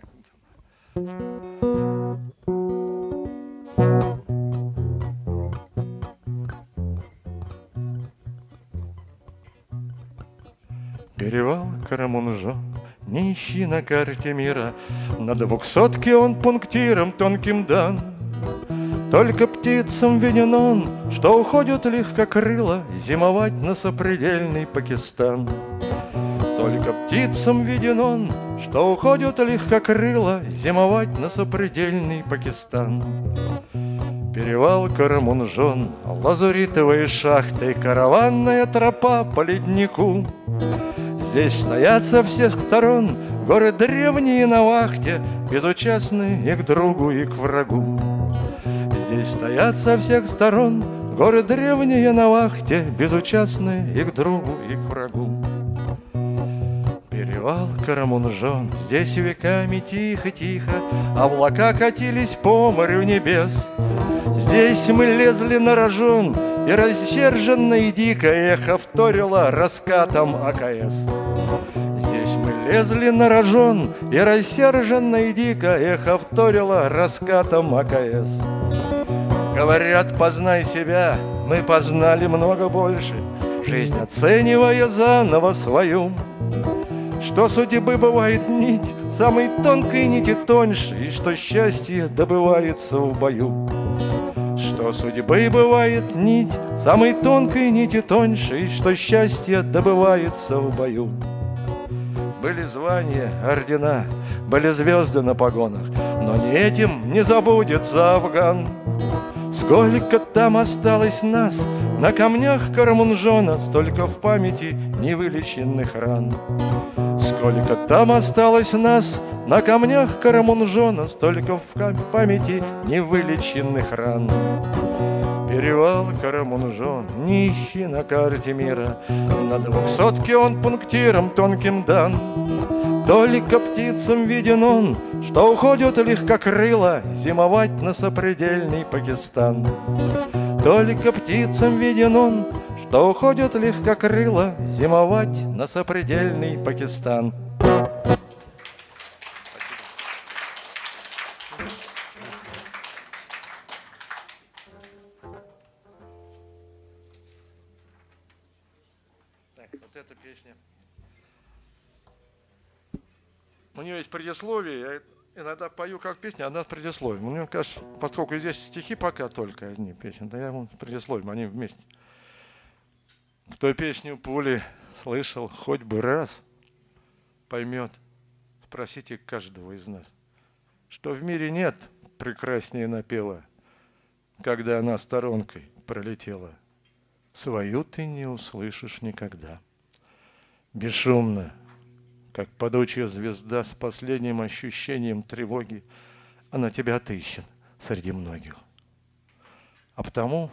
Перевал Карамунжо, не ищи на карте мира, На двухсотке он пунктиром тонким дан. Только птицам виден он, что уходят легкокрыло Зимовать на сопредельный Пакистан. Только птицам виден он, что уходят легкокрыло Зимовать на сопредельный Пакистан. Перевал Карамунжон, лазуритовые шахты, Караванная тропа по леднику. Здесь стоят со всех сторон горы древние на вахте, Безучастные и к другу, и к врагу. Здесь стоят со всех сторон горы древние на вахте, Безучастные и к другу, и к врагу. Перевал Карамунжон, здесь веками тихо-тихо Облака катились по морю небес. Здесь мы лезли на рожон, и рассерженно и дико эхо вторило раскатом АКС. Здесь мы лезли на рожон, и рассерженно и дико эхо вторило раскатом АКС. Говорят, познай себя, мы познали много больше, Жизнь оценивая заново свою. Что судьбы бывает нить, самой тонкой нити тоньше, И что счастье добывается в бою. Что судьбы бывает нить, самой тонкой нити тоньше, И что счастье добывается в бою. Были звания, ордена, были звезды на погонах, Но не этим не забудется Афган. Сколько там осталось нас на камнях Карамунжона, Столько в памяти невылеченных ран. Сколько там осталось нас на камнях Карамунжона, Столько в памяти невылеченных ран. Перевал Карамунжон, нищий на карте мира, На двухсотке он пунктиром тонким дан. Только птицам виден он, что уходят легкокрыло Зимовать на сопредельный Пакистан. Только птицам виден он, что уходят легкокрыло Зимовать на сопредельный Пакистан. Песня. Предисловие, я иногда пою как песню, она с предисловием. Мне кажется, поскольку здесь стихи пока только одни песни, да я с предисловием, они вместе. Кто песню пули слышал хоть бы раз, поймет, спросите каждого из нас, что в мире нет прекраснее напела, когда она сторонкой пролетела. Свою ты не услышишь никогда. Бесшумно, как падучая звезда с последним ощущением тревоги, она тебя отыщет среди многих. А потому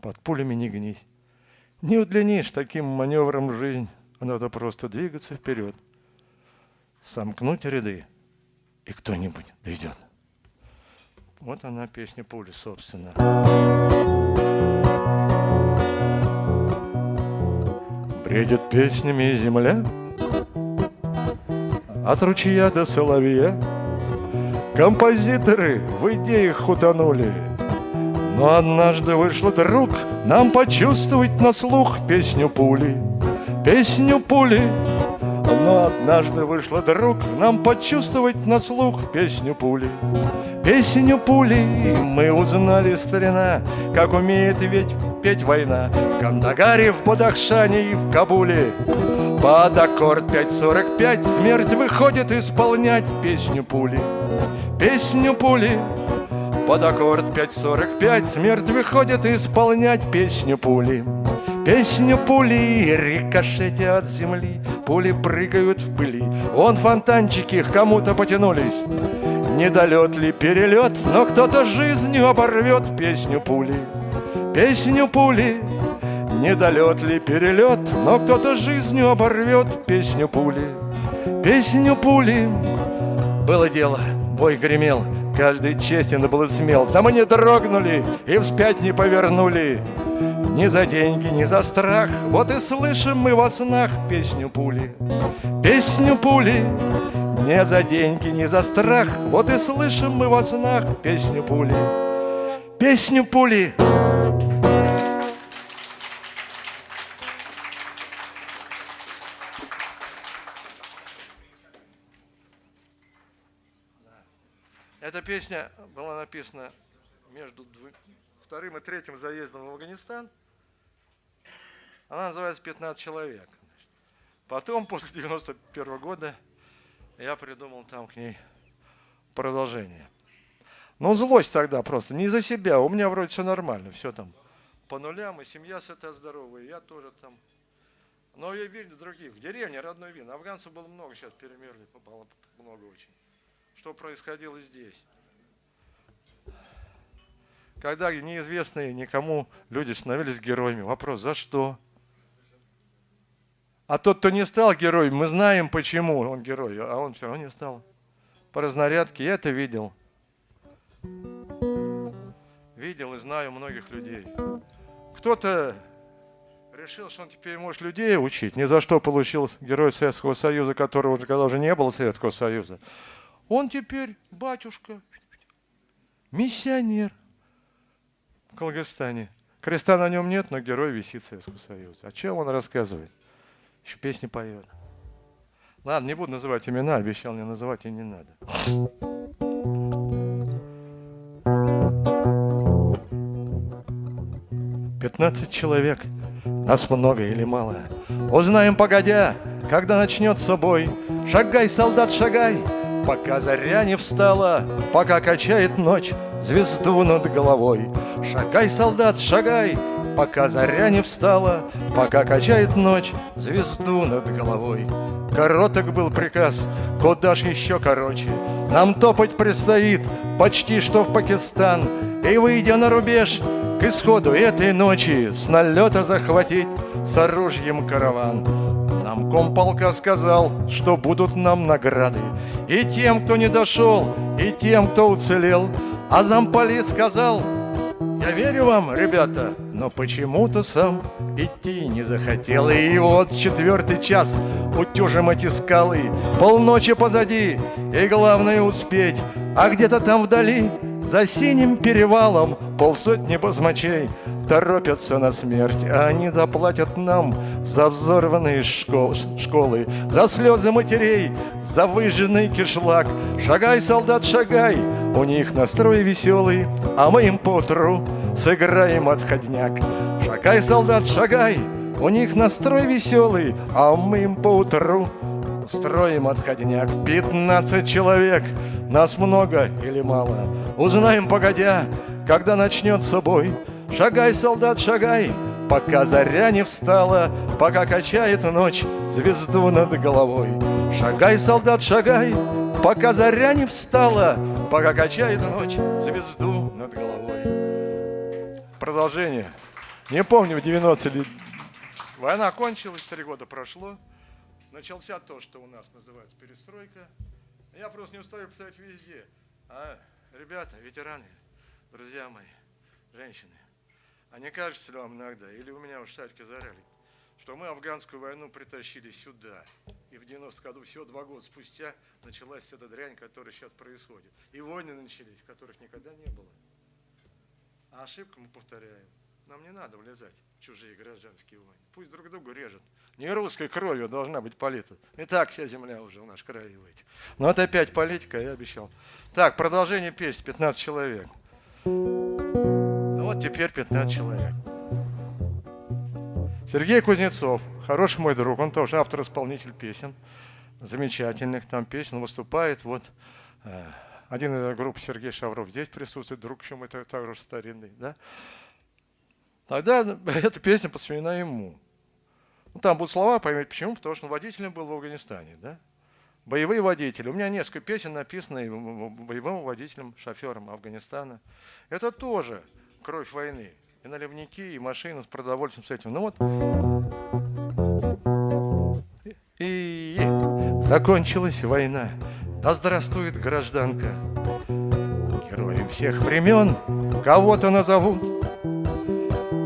под пулями не гнись. Не удлинишь таким маневром жизнь, а надо просто двигаться вперед, сомкнуть ряды, и кто-нибудь дойдет. Вот она, песня пули, собственно. Бредит песнями земля От ручья до соловья Композиторы в идеях утонули Но однажды вышло друг Нам почувствовать на слух песню пули Песню пули. Но однажды вышло друг Нам почувствовать на слух песню пули Песню пули. Мы узнали, старина, Как умеет ведь петь война. В Кандагаре, в Бадахшане и в Кабуле. Под аккорд 5.45 смерть выходит исполнять песню пули Песню пули под аккорд 5.45 смерть выходит исполнять песню пули. Песню пули, рикошете от земли Пули прыгают в пыли. Вон фонтанчики к кому-то потянулись. Недолет ли перелет, но кто-то жизнью оборвет песню пули. Песню пули Недолет ли перелет, но кто-то жизнью оборвет песню пули. Песню пули Было дело, бой гремел Каждый честен был и смел. Да мы не дрогнули и вспять не повернули. Ни за деньги, ни за страх. Вот и слышим мы во снах песню пули. Песню пули. Не за деньги, ни за страх. Вот и слышим мы во снах песню пули. Песню пули. Эта песня была написана между вторым и третьим заездом в Афганистан. Она называется «15 человек». Потом, после 91 года, я придумал там к ней продолжение. Ну, злость тогда просто, не из-за себя. У меня вроде все нормально, все там по нулям, и семья сытая, здоровая, и я тоже там. Но я видел других. В деревне родной вин. Афганцев было много, сейчас перемерли, попало много очень. Что происходило здесь? Когда неизвестные никому люди становились героями. Вопрос, за что? А тот, кто не стал героем, мы знаем, почему он герой, а он все равно не стал. По разнарядке я это видел. Видел и знаю многих людей. Кто-то решил, что он теперь может людей учить, ни за что получил герой Советского Союза, которого уже когда уже не было Советского Союза. Он теперь батюшка, миссионер в Калгастане. Креста на нем нет, но герой висит Советского Союза. О чем он рассказывает? Еще песни поет. Ладно, не буду называть имена, обещал не называть и не надо. 15 человек, нас много или мало. Узнаем погодя, когда начнется бой. Шагай, солдат, шагай, пока заря не встала, пока качает ночь звезду над головой. Шагай, солдат, шагай, пока заря не встала, пока качает ночь звезду над головой. Короток был приказ, куда ж еще короче. Нам топать предстоит почти что в Пакистан, и выйдя на рубеж, к исходу этой ночи с налета захватить с оружием караван. Нам комполка сказал, что будут нам награды И тем, кто не дошел, и тем, кто уцелел А замполит сказал, я верю вам, ребята, но почему-то сам идти не захотел. И вот четвертый час утюжим эти скалы, полночи позади, и главное успеть. А где-то там вдали, за синим перевалом, полсотни басмачей торопятся на смерть, а они доплатят нам за взорванные школ, школы, за слезы матерей, за выжженный кишлак. Шагай, солдат, шагай, у них настрой веселый, а мы им поутру сыграем отходняк. Шагай, солдат, шагай, у них настрой веселый, а мы им поутру устроим отходняк. Пятнадцать человек, нас много или мало, узнаем погодя, когда начнется бой. Шагай, солдат, шагай, пока заря не встала, пока качает ночь звезду над головой. Шагай, солдат, шагай, пока заря не встала, пока качает ночь звезду над головой. Продолжение. Не помню, в 90 ли... Война кончилась, три года прошло. Начался то, что у нас называется перестройка. Я просто не устаю писать везде. А, ребята, ветераны, друзья мои, женщины, а не кажется ли вам иногда, или у меня уж шарики заряли, что мы афганскую войну притащили сюда, и в 90 году, всего два года спустя, началась эта дрянь, которая сейчас происходит. И войны начались, которых никогда не было. А ошибку мы повторяем. Нам не надо влезать в чужие гражданские войны. Пусть друг друга режут. Не русской кровью должна быть полита. И так вся земля уже у нас краивает. Но это опять политика, я обещал. Так, продолжение песни. 15 человек. Ну вот теперь 15 человек. Сергей Кузнецов, хороший мой друг, он тоже автор-исполнитель песен, замечательных там песен, выступает. Вот э, один из групп Сергей Шавров здесь присутствует, друг еще мой также старинный, да. Тогда (laughs) эта песня посвящена ему. Ну, там будут слова, поймете почему, потому что он водителем был в Афганистане, да. Боевые водители. У меня несколько песен написаны боевым водителем, шофером Афганистана. Это тоже кровь войны. И наливники, и машины с продовольствием, с этим. Ну вот. И, закончилась война. Да здравствует гражданка. Героем всех времен кого-то назовут.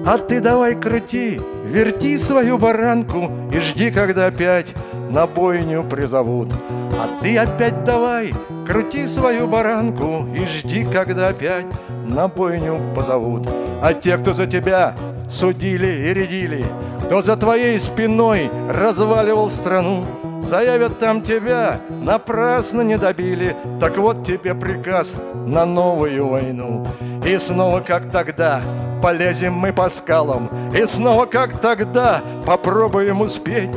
А ты давай крути, верти свою баранку И жди, когда опять на бойню призовут. А ты опять давай, крути свою баранку И жди, когда опять на бойню позовут. А те, кто за тебя судили и рядили, Кто за твоей спиной разваливал страну, Заявят там тебя, напрасно не добили. Так вот тебе приказ на новую войну. И снова как тогда полезем мы по скалам. И снова как тогда попробуем успеть.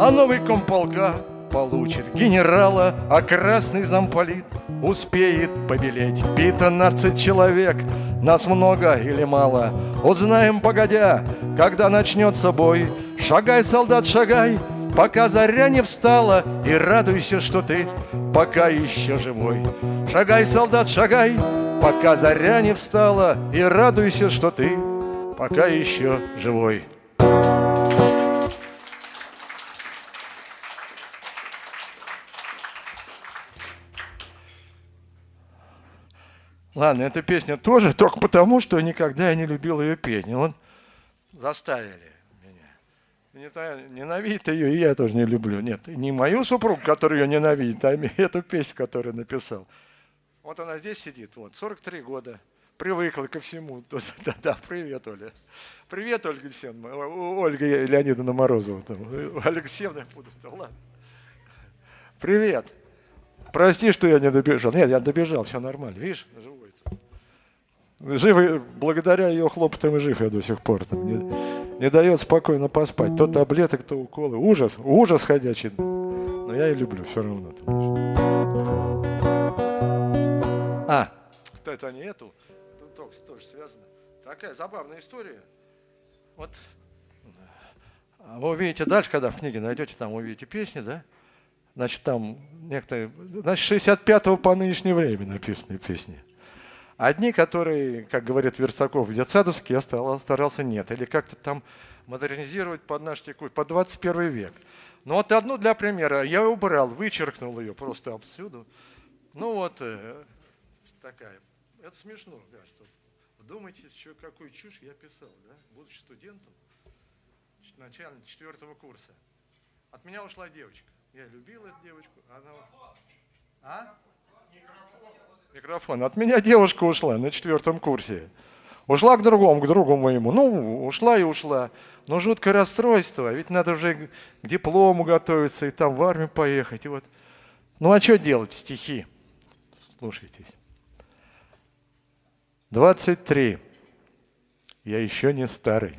А новый комполка получит генерала А красный замполит успеет побелеть. 15 человек, нас много или мало. Узнаем погодя, когда начнется бой. Шагай, солдат, шагай, Пока заря не встала, и радуйся, что ты пока еще живой. Шагай, солдат, шагай, пока заря не встала, и радуйся, что ты пока еще живой. Ладно, эта песня тоже только потому, что никогда я не любил ее петь. Вот заставили ненавидит ее, и я тоже не люблю. Нет, не мою супругу, которую ее ненавидит, а эту песню, которую написал. Вот она здесь сидит, вот, 43 года, привыкла ко всему. (laughs) Да, да, привет, Оля. Привет, Ольга Алексеевна, Ольга Леонидовна Морозова. Там. (laughs) Алексеевна, буду, да ладно. Привет. Прости, что я не добежал. Нет, я добежал, все нормально. Видишь, живой. Жив, благодаря ее хлопотам и жив я до сих пор. Там, не, дает спокойно поспать. То таблеток, то уколы. Ужас, ужас ходячий. Но я и люблю все равно. А, это не эту, тут тоже, тоже связано. Такая забавная история. Вот а вы увидите дальше, когда в книге найдете, там увидите песни, да? Значит, там некоторые, значит, 65-го по нынешнее время написаны песни. Одни, которые, как говорит Верстаков, детсадовские, я старался нет. Или как-то там модернизировать под наш текущий, под 21 век. Но вот одну для примера. Я убрал, вычеркнул ее просто отсюда. Ну вот, э, такая. Это смешно, что вдумайтесь, что, какую чушь я писал, да, будучи студентом, начальник четвертого курса. От меня ушла девочка. Я любил эту девочку. Она... А? Микрофон. От меня девушка ушла на четвертом курсе. Ушла к другому, к другу моему. Ну, ушла и ушла. Но жуткое расстройство. Ведь надо уже к диплому готовиться и там в армию поехать. И вот. Ну а что делать? Стихи. Слушайтесь. 23. Я еще не старый.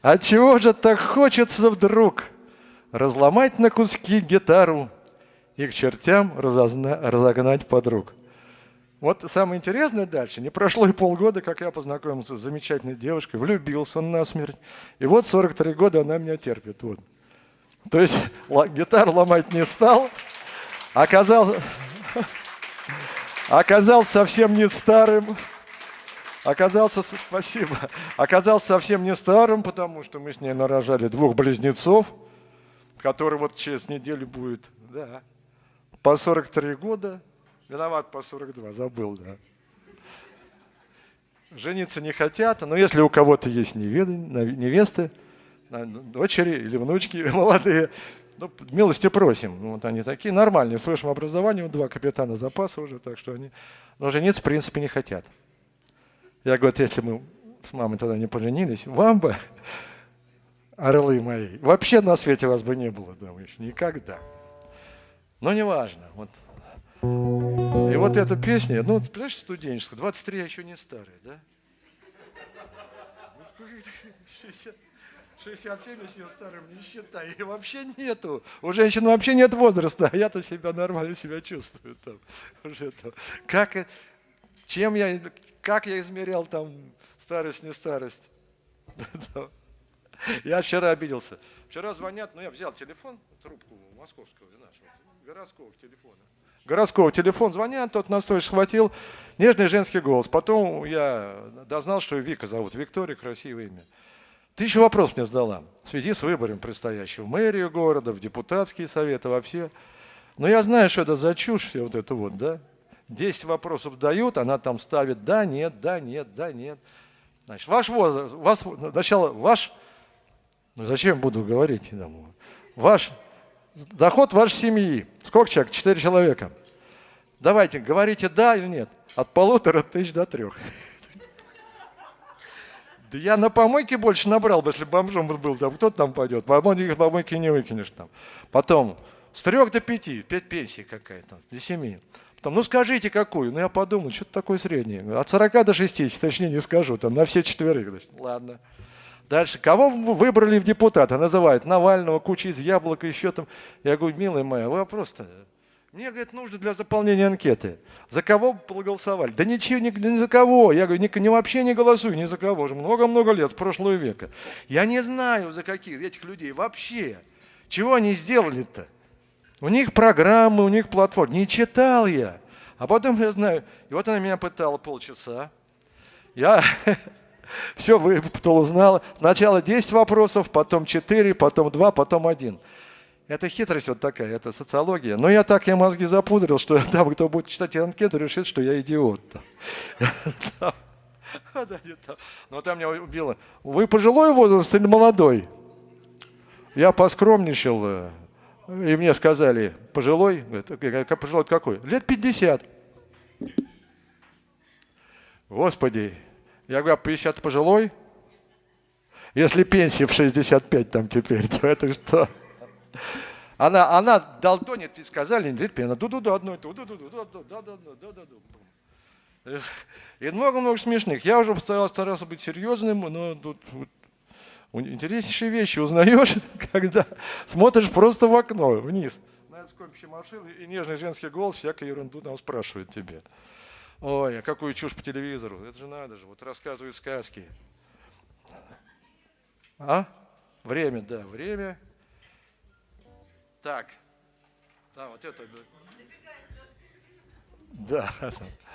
А чего же так хочется вдруг разломать на куски гитару, и к чертям разогнать подруг. Вот самое интересное дальше. Не прошло и полгода, как я познакомился с замечательной девушкой, влюбился он насмерть. И вот 43 года она меня терпит. Вот. То есть (laughs) гитару ломать не стал, оказался, (laughs) оказался совсем не старым, оказался, спасибо, оказался совсем не старым, потому что мы с ней нарожали двух близнецов, которые вот через неделю будет, да, по 43 года, виноват по 42, забыл, да. Жениться не хотят, но если у кого-то есть невесты, дочери или внучки (laughs) молодые, ну, милости просим. Вот они такие нормальные, с высшим образованием, два капитана запаса уже, так что они... Но жениться в принципе не хотят. Я говорю, если мы с мамой тогда не поженились, вам бы, (laughs) орлы мои, вообще на свете вас бы не было, думаешь, никогда. Но неважно. Вот. И вот эта песня, ну, понимаешь, студенческая, 23 я еще не старый, да? 67 я себя старым не считаю. И вообще нету. У женщин вообще нет возраста, а я-то себя нормально себя чувствую там. Уже то. Как, чем я, как я измерял там старость, не старость? (laughs) Я вчера обиделся. Вчера звонят, ну я взял телефон, трубку московского нашего, городского телефона. Городского телефон звонят, тот нас тоже схватил. Нежный женский голос. Потом я дознал, что Вика зовут. Виктория, красивое имя. Тысячу вопросов мне задала в связи с выбором предстоящего в мэрию города, в депутатские советы, во все. Но я знаю, что это за чушь все вот это вот, да? Десять вопросов дают, она там ставит да, нет, да, нет, да, нет. Значит, ваш возраст, вас, сначала ваш, ну зачем буду говорить, ваш Доход вашей семьи. Сколько человек? Четыре человека. Давайте, говорите да или нет. От полутора тысяч до трех. Да я на помойке больше набрал бы, если бомжом был, там кто там пойдет. Помойки, помойки не выкинешь там. Потом, с трех до пяти, пять пенсий какая-то, до семи. Потом, ну скажите какую? Ну я подумал, что-то такое среднее. От 40 до 60, точнее не скажу, там на все четверых. Ладно. Дальше, кого вы выбрали в депутаты? Называют Навального, куча из яблока, еще там. Я говорю, милая моя, вопрос-то мне, говорит, нужно для заполнения анкеты. За кого проголосовали? Да ничего, ни, ни за кого. Я говорю, ни, ни вообще не голосую, ни за кого. Уже много-много лет, с прошлого века. Я не знаю, за каких этих людей вообще. Чего они сделали-то? У них программы, у них платформы. Не читал я. А потом я знаю, и вот она меня пытала полчаса. Я (laughs) (laughs) все выпытал, узнал. Сначала 10 вопросов, потом 4, потом 2, потом 1. Это хитрость вот такая, это социология. Но я так я мозги запудрил, что (laughs) там, кто будет читать анкету, решит, что я идиот. (laughs) Но там меня убило. Вы пожилой возраст или молодой? Я поскромничал, э, и мне сказали, пожилой, пожилой какой? Лет 50. Господи, я говорю, 50 пожилой? Если пенсия в 65 там теперь, (laughs) то это что? Она, она долтонит, и сказали, она ду-ду-ду, одно, ду-ду-ду, ду-ду-ду, И много-много смешных. Я уже старался, старался быть серьезным, но тут вот, интереснейшие вещи узнаешь, (laughs) когда смотришь просто в окно, вниз. На скопище машины, и нежный женский голос всякую ерунду там спрашивает тебе. Ой, а какую чушь по телевизору? Это же надо же, вот рассказывают сказки. А? Время, да, время. Так. Да, вот это. Да.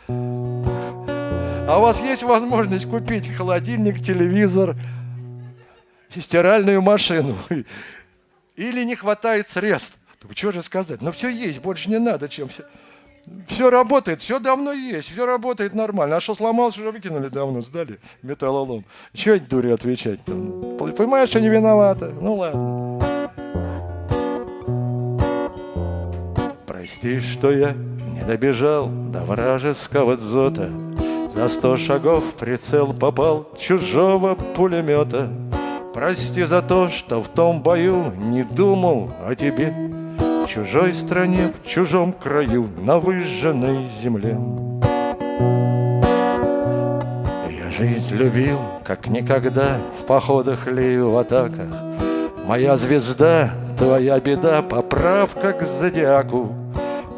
А у вас есть возможность купить холодильник, телевизор, стиральную машину? Или не хватает средств? Что же сказать? Ну все есть, больше не надо, чем все. Все работает, все давно есть, все работает нормально. А что сломалось, уже выкинули давно, сдали металлолом. Чего эти дури отвечать? Понимаешь, что не виновата? Ну ладно. Прости, что я не добежал до вражеского дзота. За сто шагов прицел попал чужого пулемета. Прости за то, что в том бою не думал о тебе. Чужой стране, в чужом краю, на выжженной земле. Я жизнь любил, как никогда, в походах ли в атаках. Моя звезда, твоя беда, поправка к зодиаку.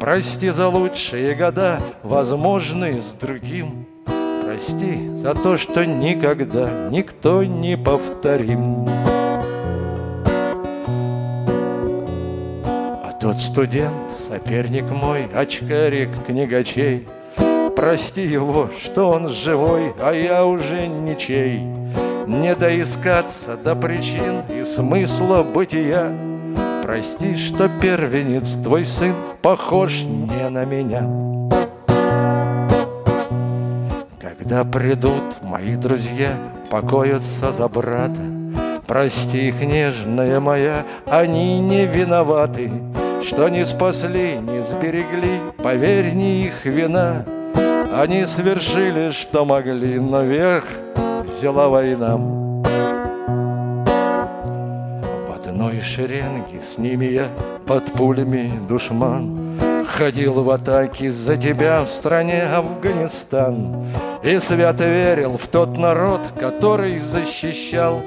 Прости за лучшие года, возможные с другим. Прости за то, что никогда никто не повторим. Тот студент, соперник мой, очкарик книгачей, Прости его, что он живой, а я уже ничей. Не доискаться до причин и смысла бытия, Прости, что первенец твой сын похож не на меня. Когда придут мои друзья покоятся за брата, Прости их, нежная моя, они не виноваты, Что не спасли, не сберегли, поверь, не их вина. Они совершили, что могли, но верх взяла война. одной шеренге С ними я под пулями душман Ходил в атаке за тебя в стране Афганистан И свято верил в тот народ, который защищал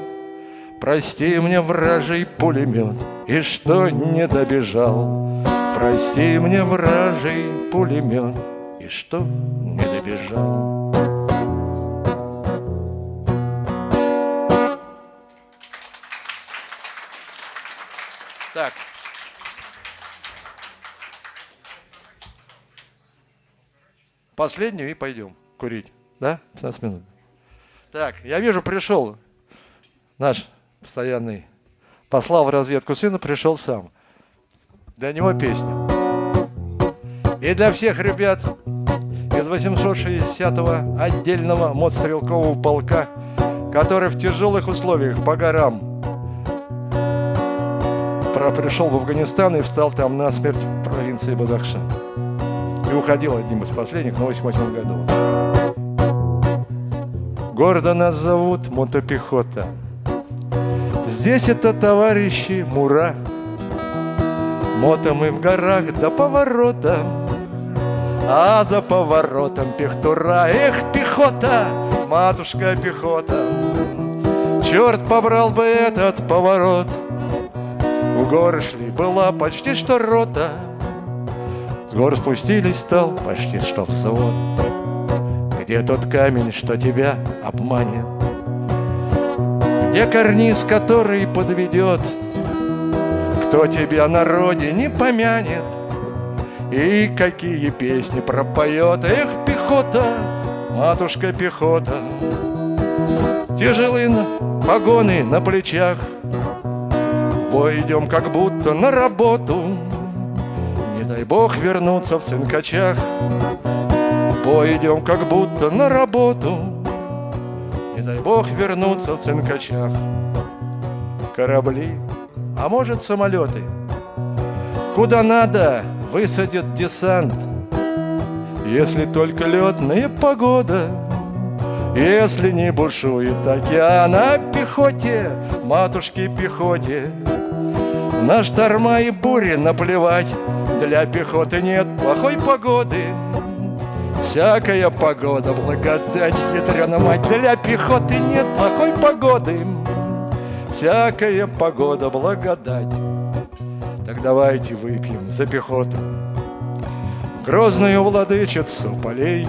Прости мне, вражий пулемет, и что не добежал Прости мне, вражий пулемет, и что не добежал Так. Последнюю и пойдем курить. Да? 15 минут. Так, я вижу, пришел наш постоянный. Послал в разведку сына, пришел сам. Для него песня. И для всех ребят из 860-го отдельного мотострелкового полка, который в тяжелых условиях по горам пришел в Афганистан и встал там на смерть в провинции Бадахшан. И уходил одним из последних на 88 году. Гордо нас зовут мотопехота. Здесь это товарищи Мура. Мото мы в горах до поворота, А за поворотом пехтура. Эх, пехота, матушка пехота, Черт побрал бы этот поворот. В горы шли, была почти что рота, С гор спустились, стал почти что взвод. Где тот камень, что тебя обманет? Где карниз, который подведет? Кто тебя на родине помянет? И какие песни пропоет? Эх, пехота, матушка пехота, Тяжелые на- погоны на плечах, идем как будто на работу, Не дай бог вернуться в цинкачах. В Бой идем как будто на работу, дай бог вернуться в цинкачах. Корабли, а может самолеты, Куда надо высадит десант, Если только летная погода, Если не бушует океан, а пехоте, матушке пехоте, На шторма и бури наплевать, Для пехоты нет плохой погоды. Всякая погода, благодать, ядрена Для пехоты нет плохой погоды. Всякая погода, благодать. Так давайте выпьем за пехоту Грозную владычицу полей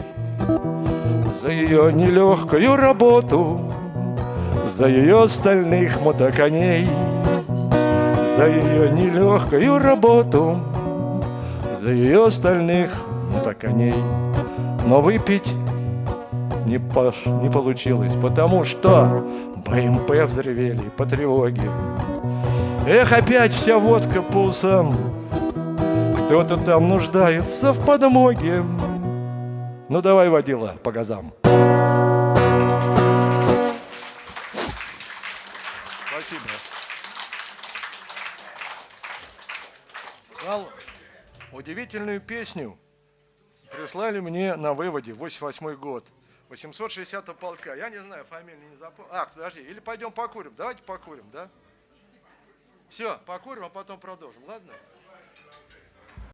За ее нелегкую работу За ее стальных мотоконей За ее нелегкую работу За ее стальных мотоконей Но выпить не, пош, не получилось Потому что БМП взревели по тревоге. Эх, опять вся водка по Кто-то там нуждается в подмоге. Ну давай, водила, по газам. Спасибо. Дал удивительную песню Прислали мне на выводе 88 год 860 полка Я не знаю, фамилию не запомнил А, подожди, или пойдем покурим Давайте покурим, да? Все, покурим, а потом продолжим, ладно?